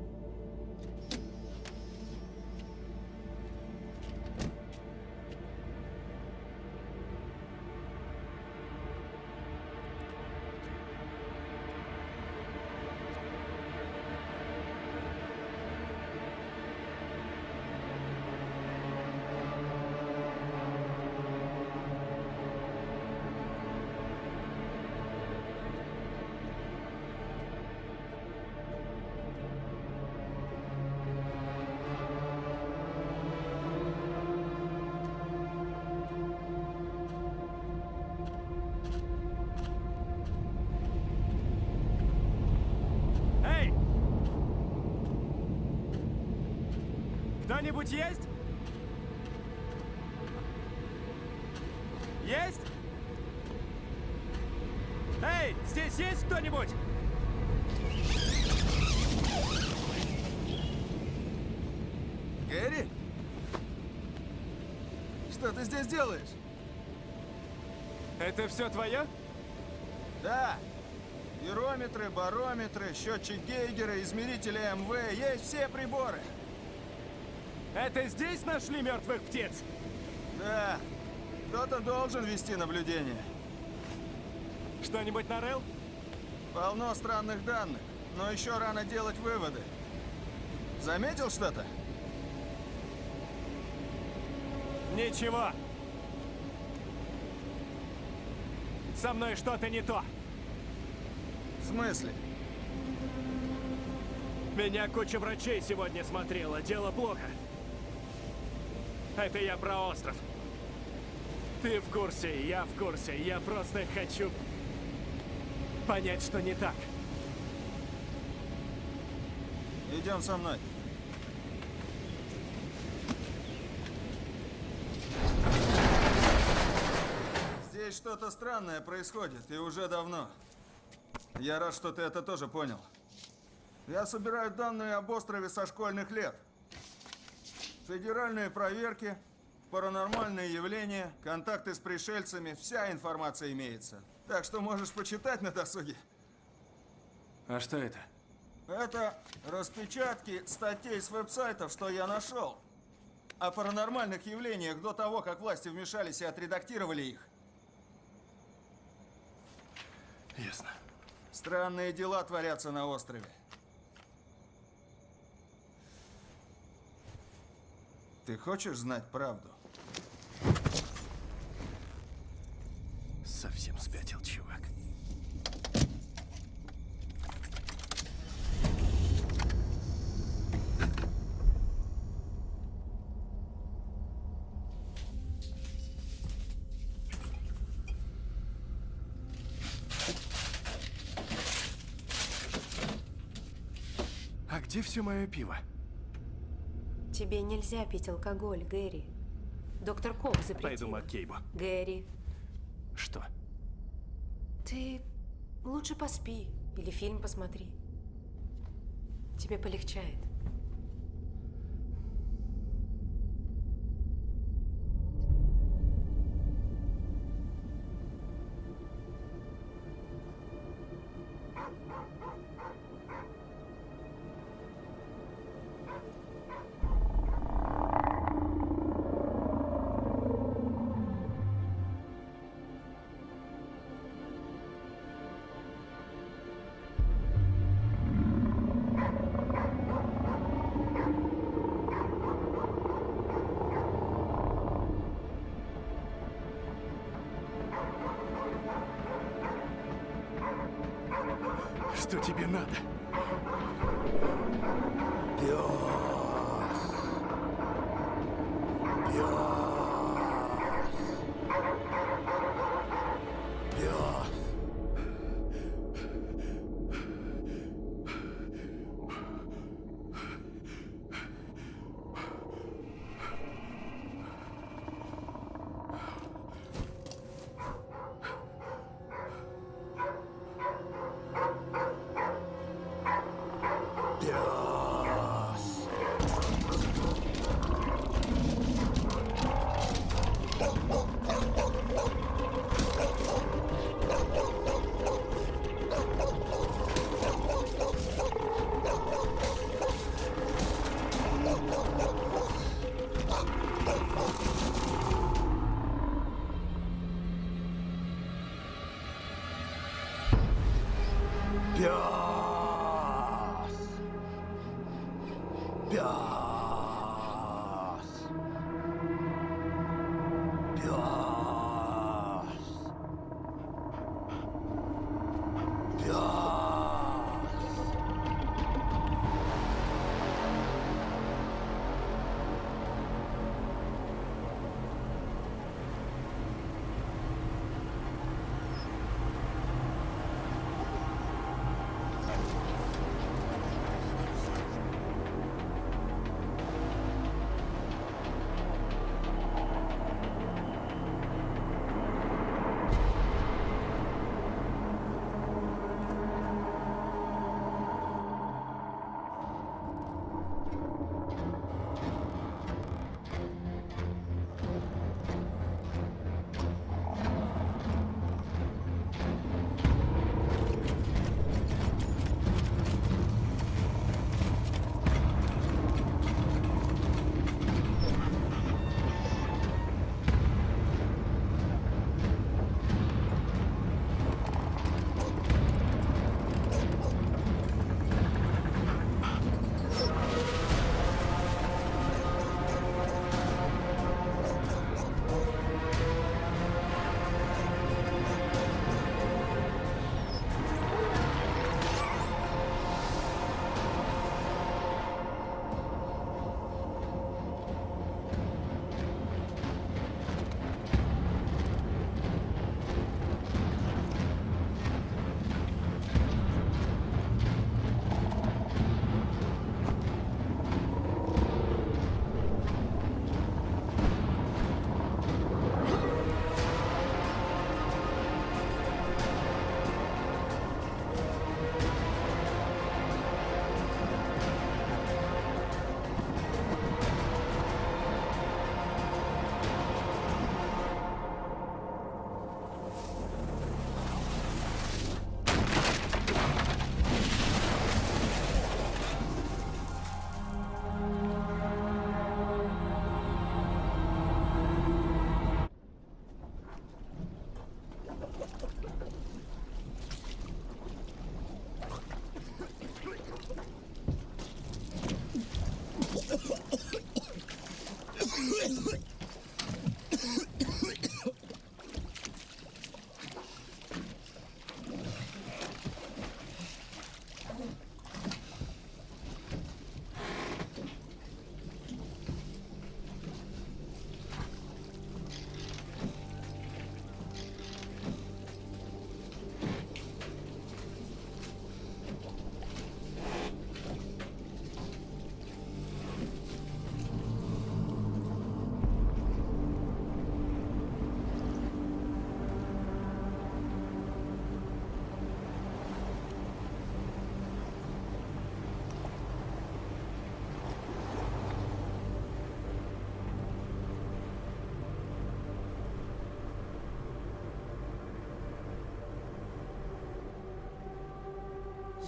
Кто-нибудь есть? Есть? Эй, здесь есть кто-нибудь? Гэри? Что ты здесь делаешь? Это все твое? Да. Гирометры, барометры, счетчик Гейгера, измерители МВ, есть все приборы. Это здесь нашли мертвых птиц? Да, кто-то должен вести наблюдение. Что-нибудь нарыл? Полно странных данных, но еще рано делать выводы. Заметил что-то? Ничего. Со мной что-то не то. В смысле? Меня куча врачей сегодня смотрела. Дело плохо. Это я про остров. Ты в курсе, я в курсе. Я просто хочу понять, что не так. Идем со мной. Здесь что-то странное происходит, и уже давно. Я рад, что ты это тоже понял. Я собираю данные об острове со школьных лет. Федеральные проверки, паранормальные явления, контакты с пришельцами, вся информация имеется. Так что можешь почитать на досуге. А что это? Это распечатки статей с веб-сайтов, что я нашел. О паранормальных явлениях до того, как власти вмешались и отредактировали их. Ясно. Странные дела творятся на острове. Ты хочешь знать правду? Совсем спятил, чувак. А где все мое пиво? Тебе нельзя пить алкоголь, Гэри. Доктор Кок запретил. Пойду Маккейбу. Гэри, Что? ты лучше поспи или фильм посмотри. Тебе полегчает. Yeah.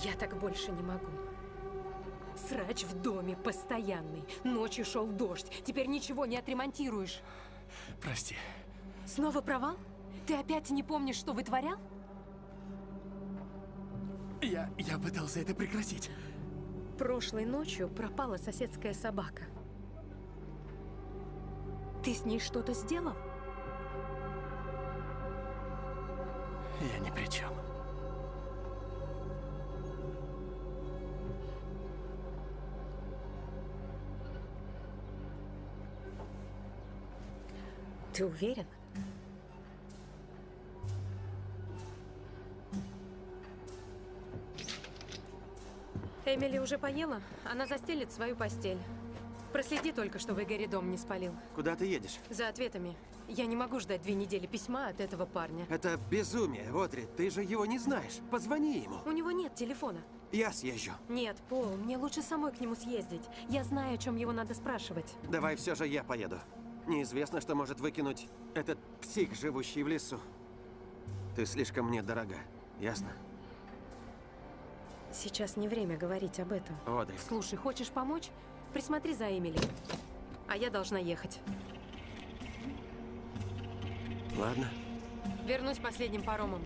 Я так больше не могу. Срач в доме постоянный. Ночью шел дождь. Теперь ничего не отремонтируешь. Прости. Снова провал? Ты опять не помнишь, что вытворял? Я, я пытался это прекратить. Прошлой ночью пропала соседская собака. Ты с ней что-то сделал? Я ни при чем. Ты уверен? Эмили уже поела? Она застелит свою постель. Проследи только, чтобы Гэри дом не спалил. Куда ты едешь? За ответами. Я не могу ждать две недели письма от этого парня. Это безумие, Одри. Ты же его не знаешь. Позвони ему. У него нет телефона. Я съезжу. Нет, Пол, мне лучше самой к нему съездить. Я знаю, о чем его надо спрашивать. Давай все же я поеду. Неизвестно, что может выкинуть этот псих, живущий в лесу. Ты слишком мне дорога, ясно? Сейчас не время говорить об этом. Одри. Слушай, хочешь помочь? Присмотри за Эмили. А я должна ехать. Ладно. Вернусь последним паромом.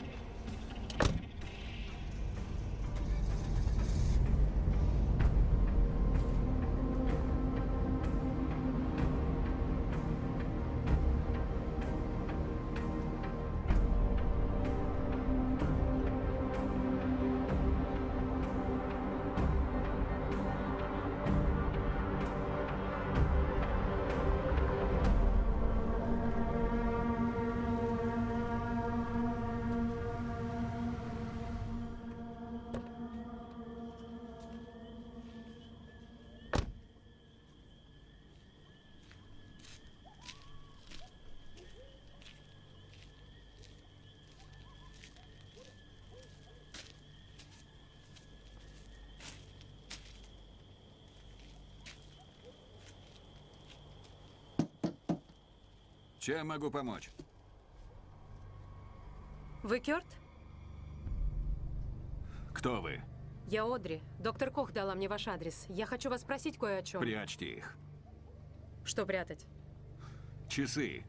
Чем могу помочь? Вы Кёрт? Кто вы? Я Одри. Доктор Кох дала мне ваш адрес. Я хочу вас спросить кое о чем. Прячьте их. Что прятать? Часы.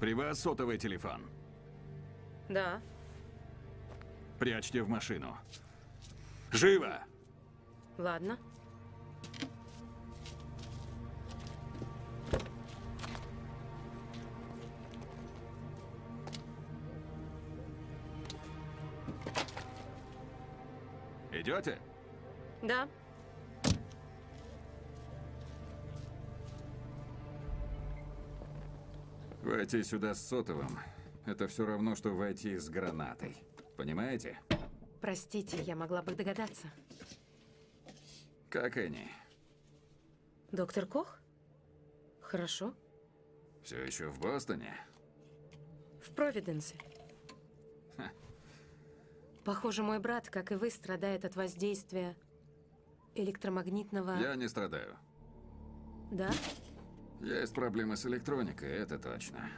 При вас сотовый телефон. Да. Прячьте в машину. Живо! Ладно. Идете? Да. Войти сюда с сотовым – это все равно, что войти с гранатой. Понимаете? Простите, я могла бы догадаться. Как они? Доктор Кох? Хорошо. Все еще в Бостоне? В Провиденсе. Похоже, мой брат, как и вы, страдает от воздействия электромагнитного... Я не страдаю. Да? Есть проблемы с электроникой, это точно.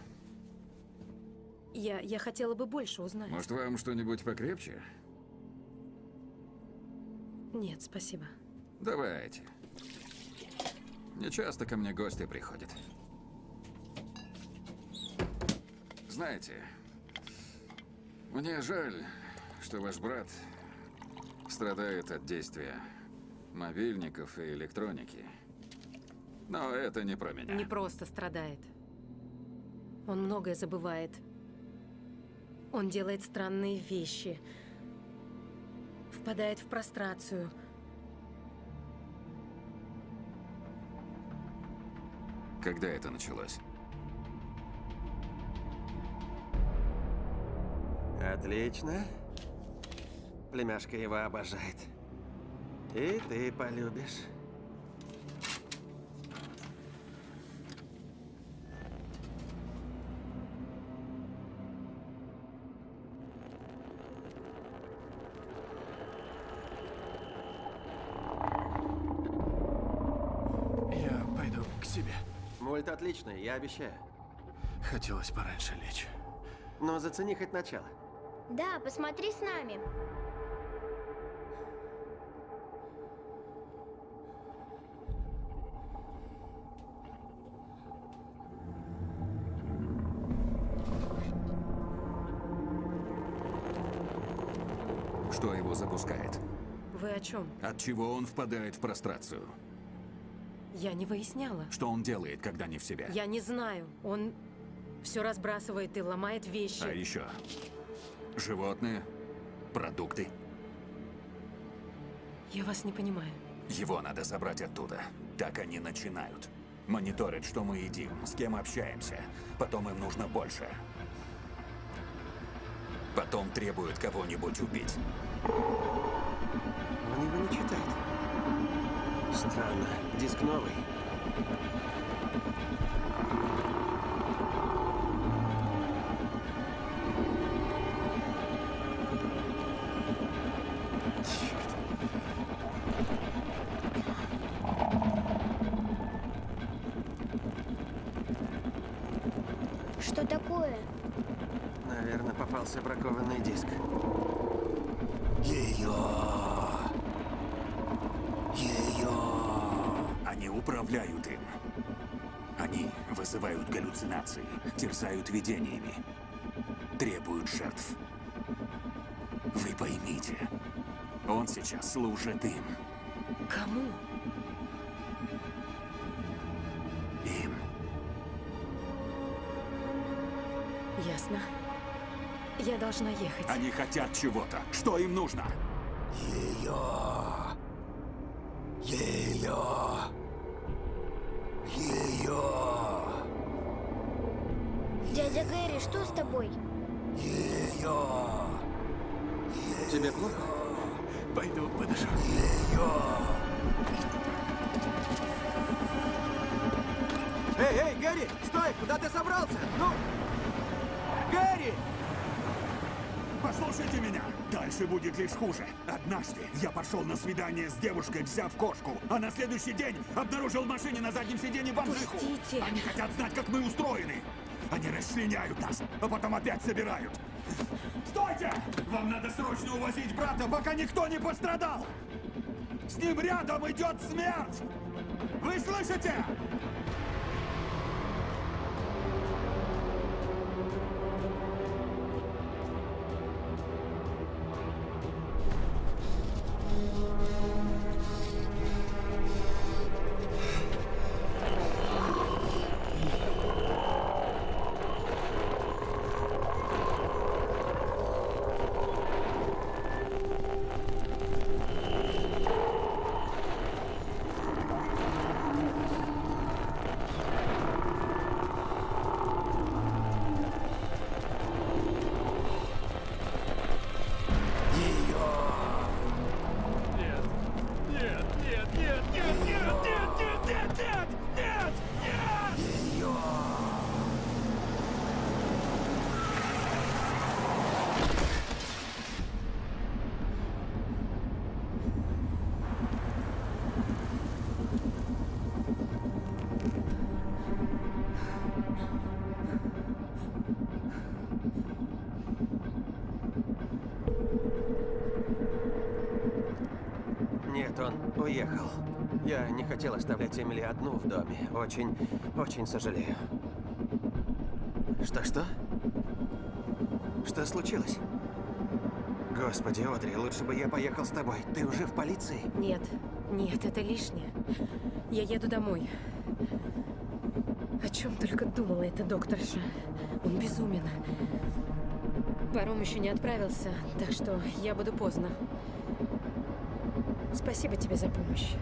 Я, я хотела бы больше узнать. Может, вам что-нибудь покрепче? Нет, спасибо. Давайте. Не часто ко мне гости приходят. Знаете, мне жаль, что ваш брат страдает от действия мобильников и электроники. Но это не про меня. Не просто страдает. Он многое забывает. Он делает странные вещи. Впадает в прострацию. Когда это началось? Отлично. Племяшка его обожает. И ты полюбишь. Я пойду к себе. Мульт отличный, я обещаю. Хотелось пораньше лечь. Но зацени хоть начало. Да, посмотри с нами. Что его запускает? Вы о чем? От чего он впадает в прострацию? Я не выясняла. Что он делает, когда не в себя? Я не знаю. Он все разбрасывает и ломает вещи. А еще? Животные? Продукты? Я вас не понимаю. Его надо забрать оттуда. Так они начинают. Мониторят, что мы едим, с кем общаемся. Потом им нужно больше. Потом требуют кого-нибудь убить. Он его не читает. Странно. Диск новый. Галлюцинации, терзают видениями, требуют жертв. Вы поймите, он сейчас служит им. Кому? Им. Ясно. Я должна ехать. Они хотят чего-то. Что им нужно? Ее! Ее! Ее! Дядя Гэри, что с тобой? Ее! Тебе плохо? Пойду подышу. Эй, эй, Гэри, стой! Куда ты собрался? Ну! Гэри! Послушайте меня! Дальше будет лишь хуже. Однажды я пошел на свидание с девушкой, взяв кошку, а на следующий день обнаружил в машине на заднем сиденье бомжиху. Пустите. Они хотят знать, как мы устроены. Они расчленяют нас, а потом опять собирают. Стойте! Вам надо срочно увозить брата, пока никто не пострадал! С ним рядом идет смерть! Вы слышите? Нет, хотел оставлять Эмили одну в доме. Очень, очень сожалею. Что-что? Что случилось? Господи, Одри, лучше бы я поехал с тобой. Ты уже в полиции? Нет, нет, это лишнее. Я еду домой. О чем только думала эта докторша. Он безумен. Паром еще не отправился, так что я буду поздно. Спасибо тебе за помощь.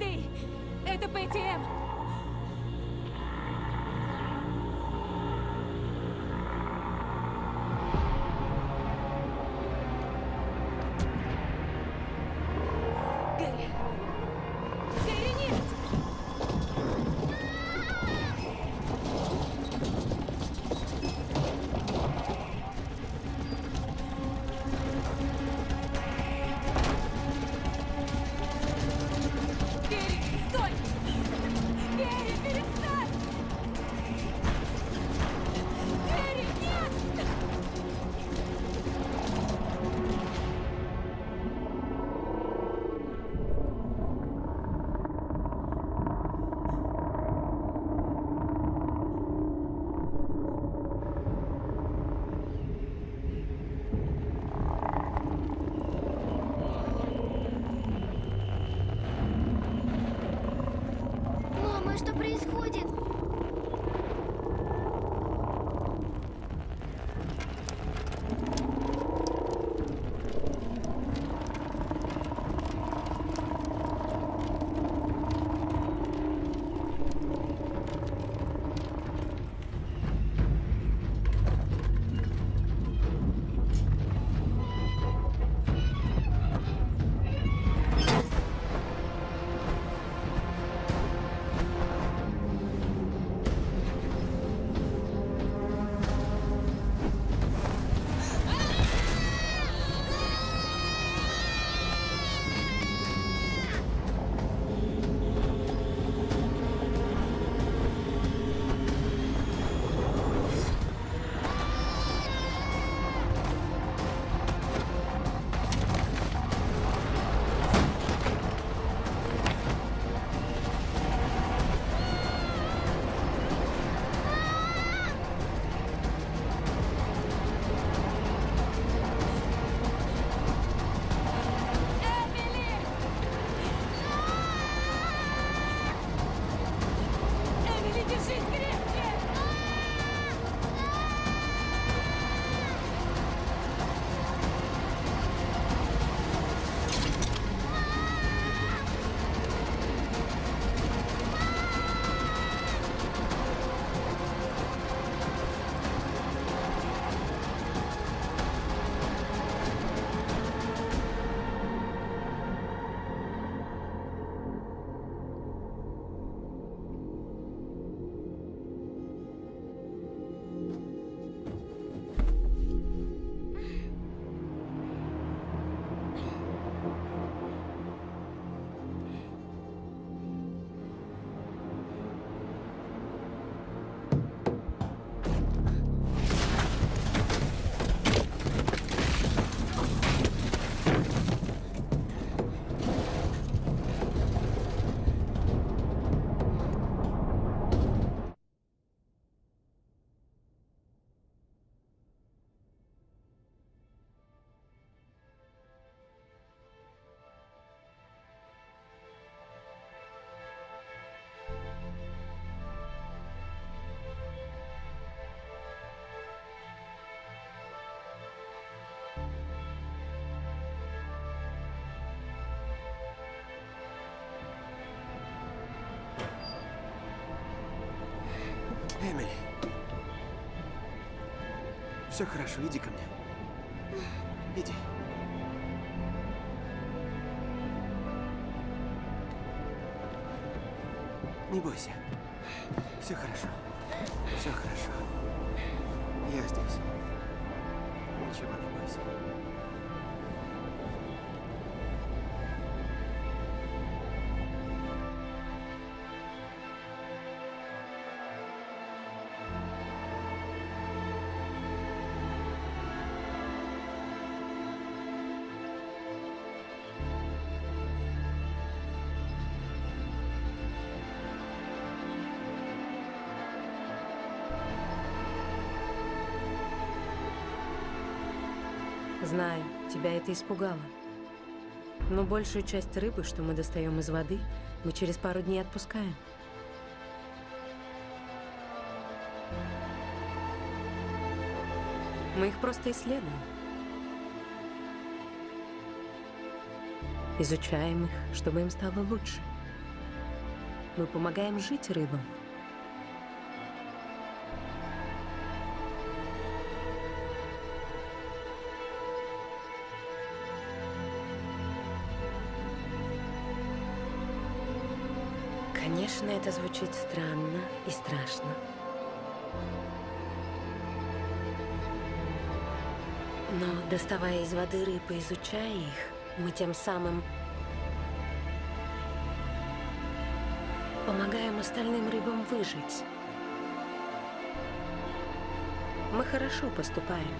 Мэйдэй, Мэйдэй! Все хорошо, иди ко мне. Иди. Не бойся. Знаю, тебя это испугало. Но большую часть рыбы, что мы достаем из воды, мы через пару дней отпускаем. Мы их просто исследуем. Изучаем их, чтобы им стало лучше. Мы помогаем жить рыбам. Конечно, это звучит странно и страшно. Но доставая из воды рыб и изучая их, мы тем самым помогаем остальным рыбам выжить. Мы хорошо поступаем.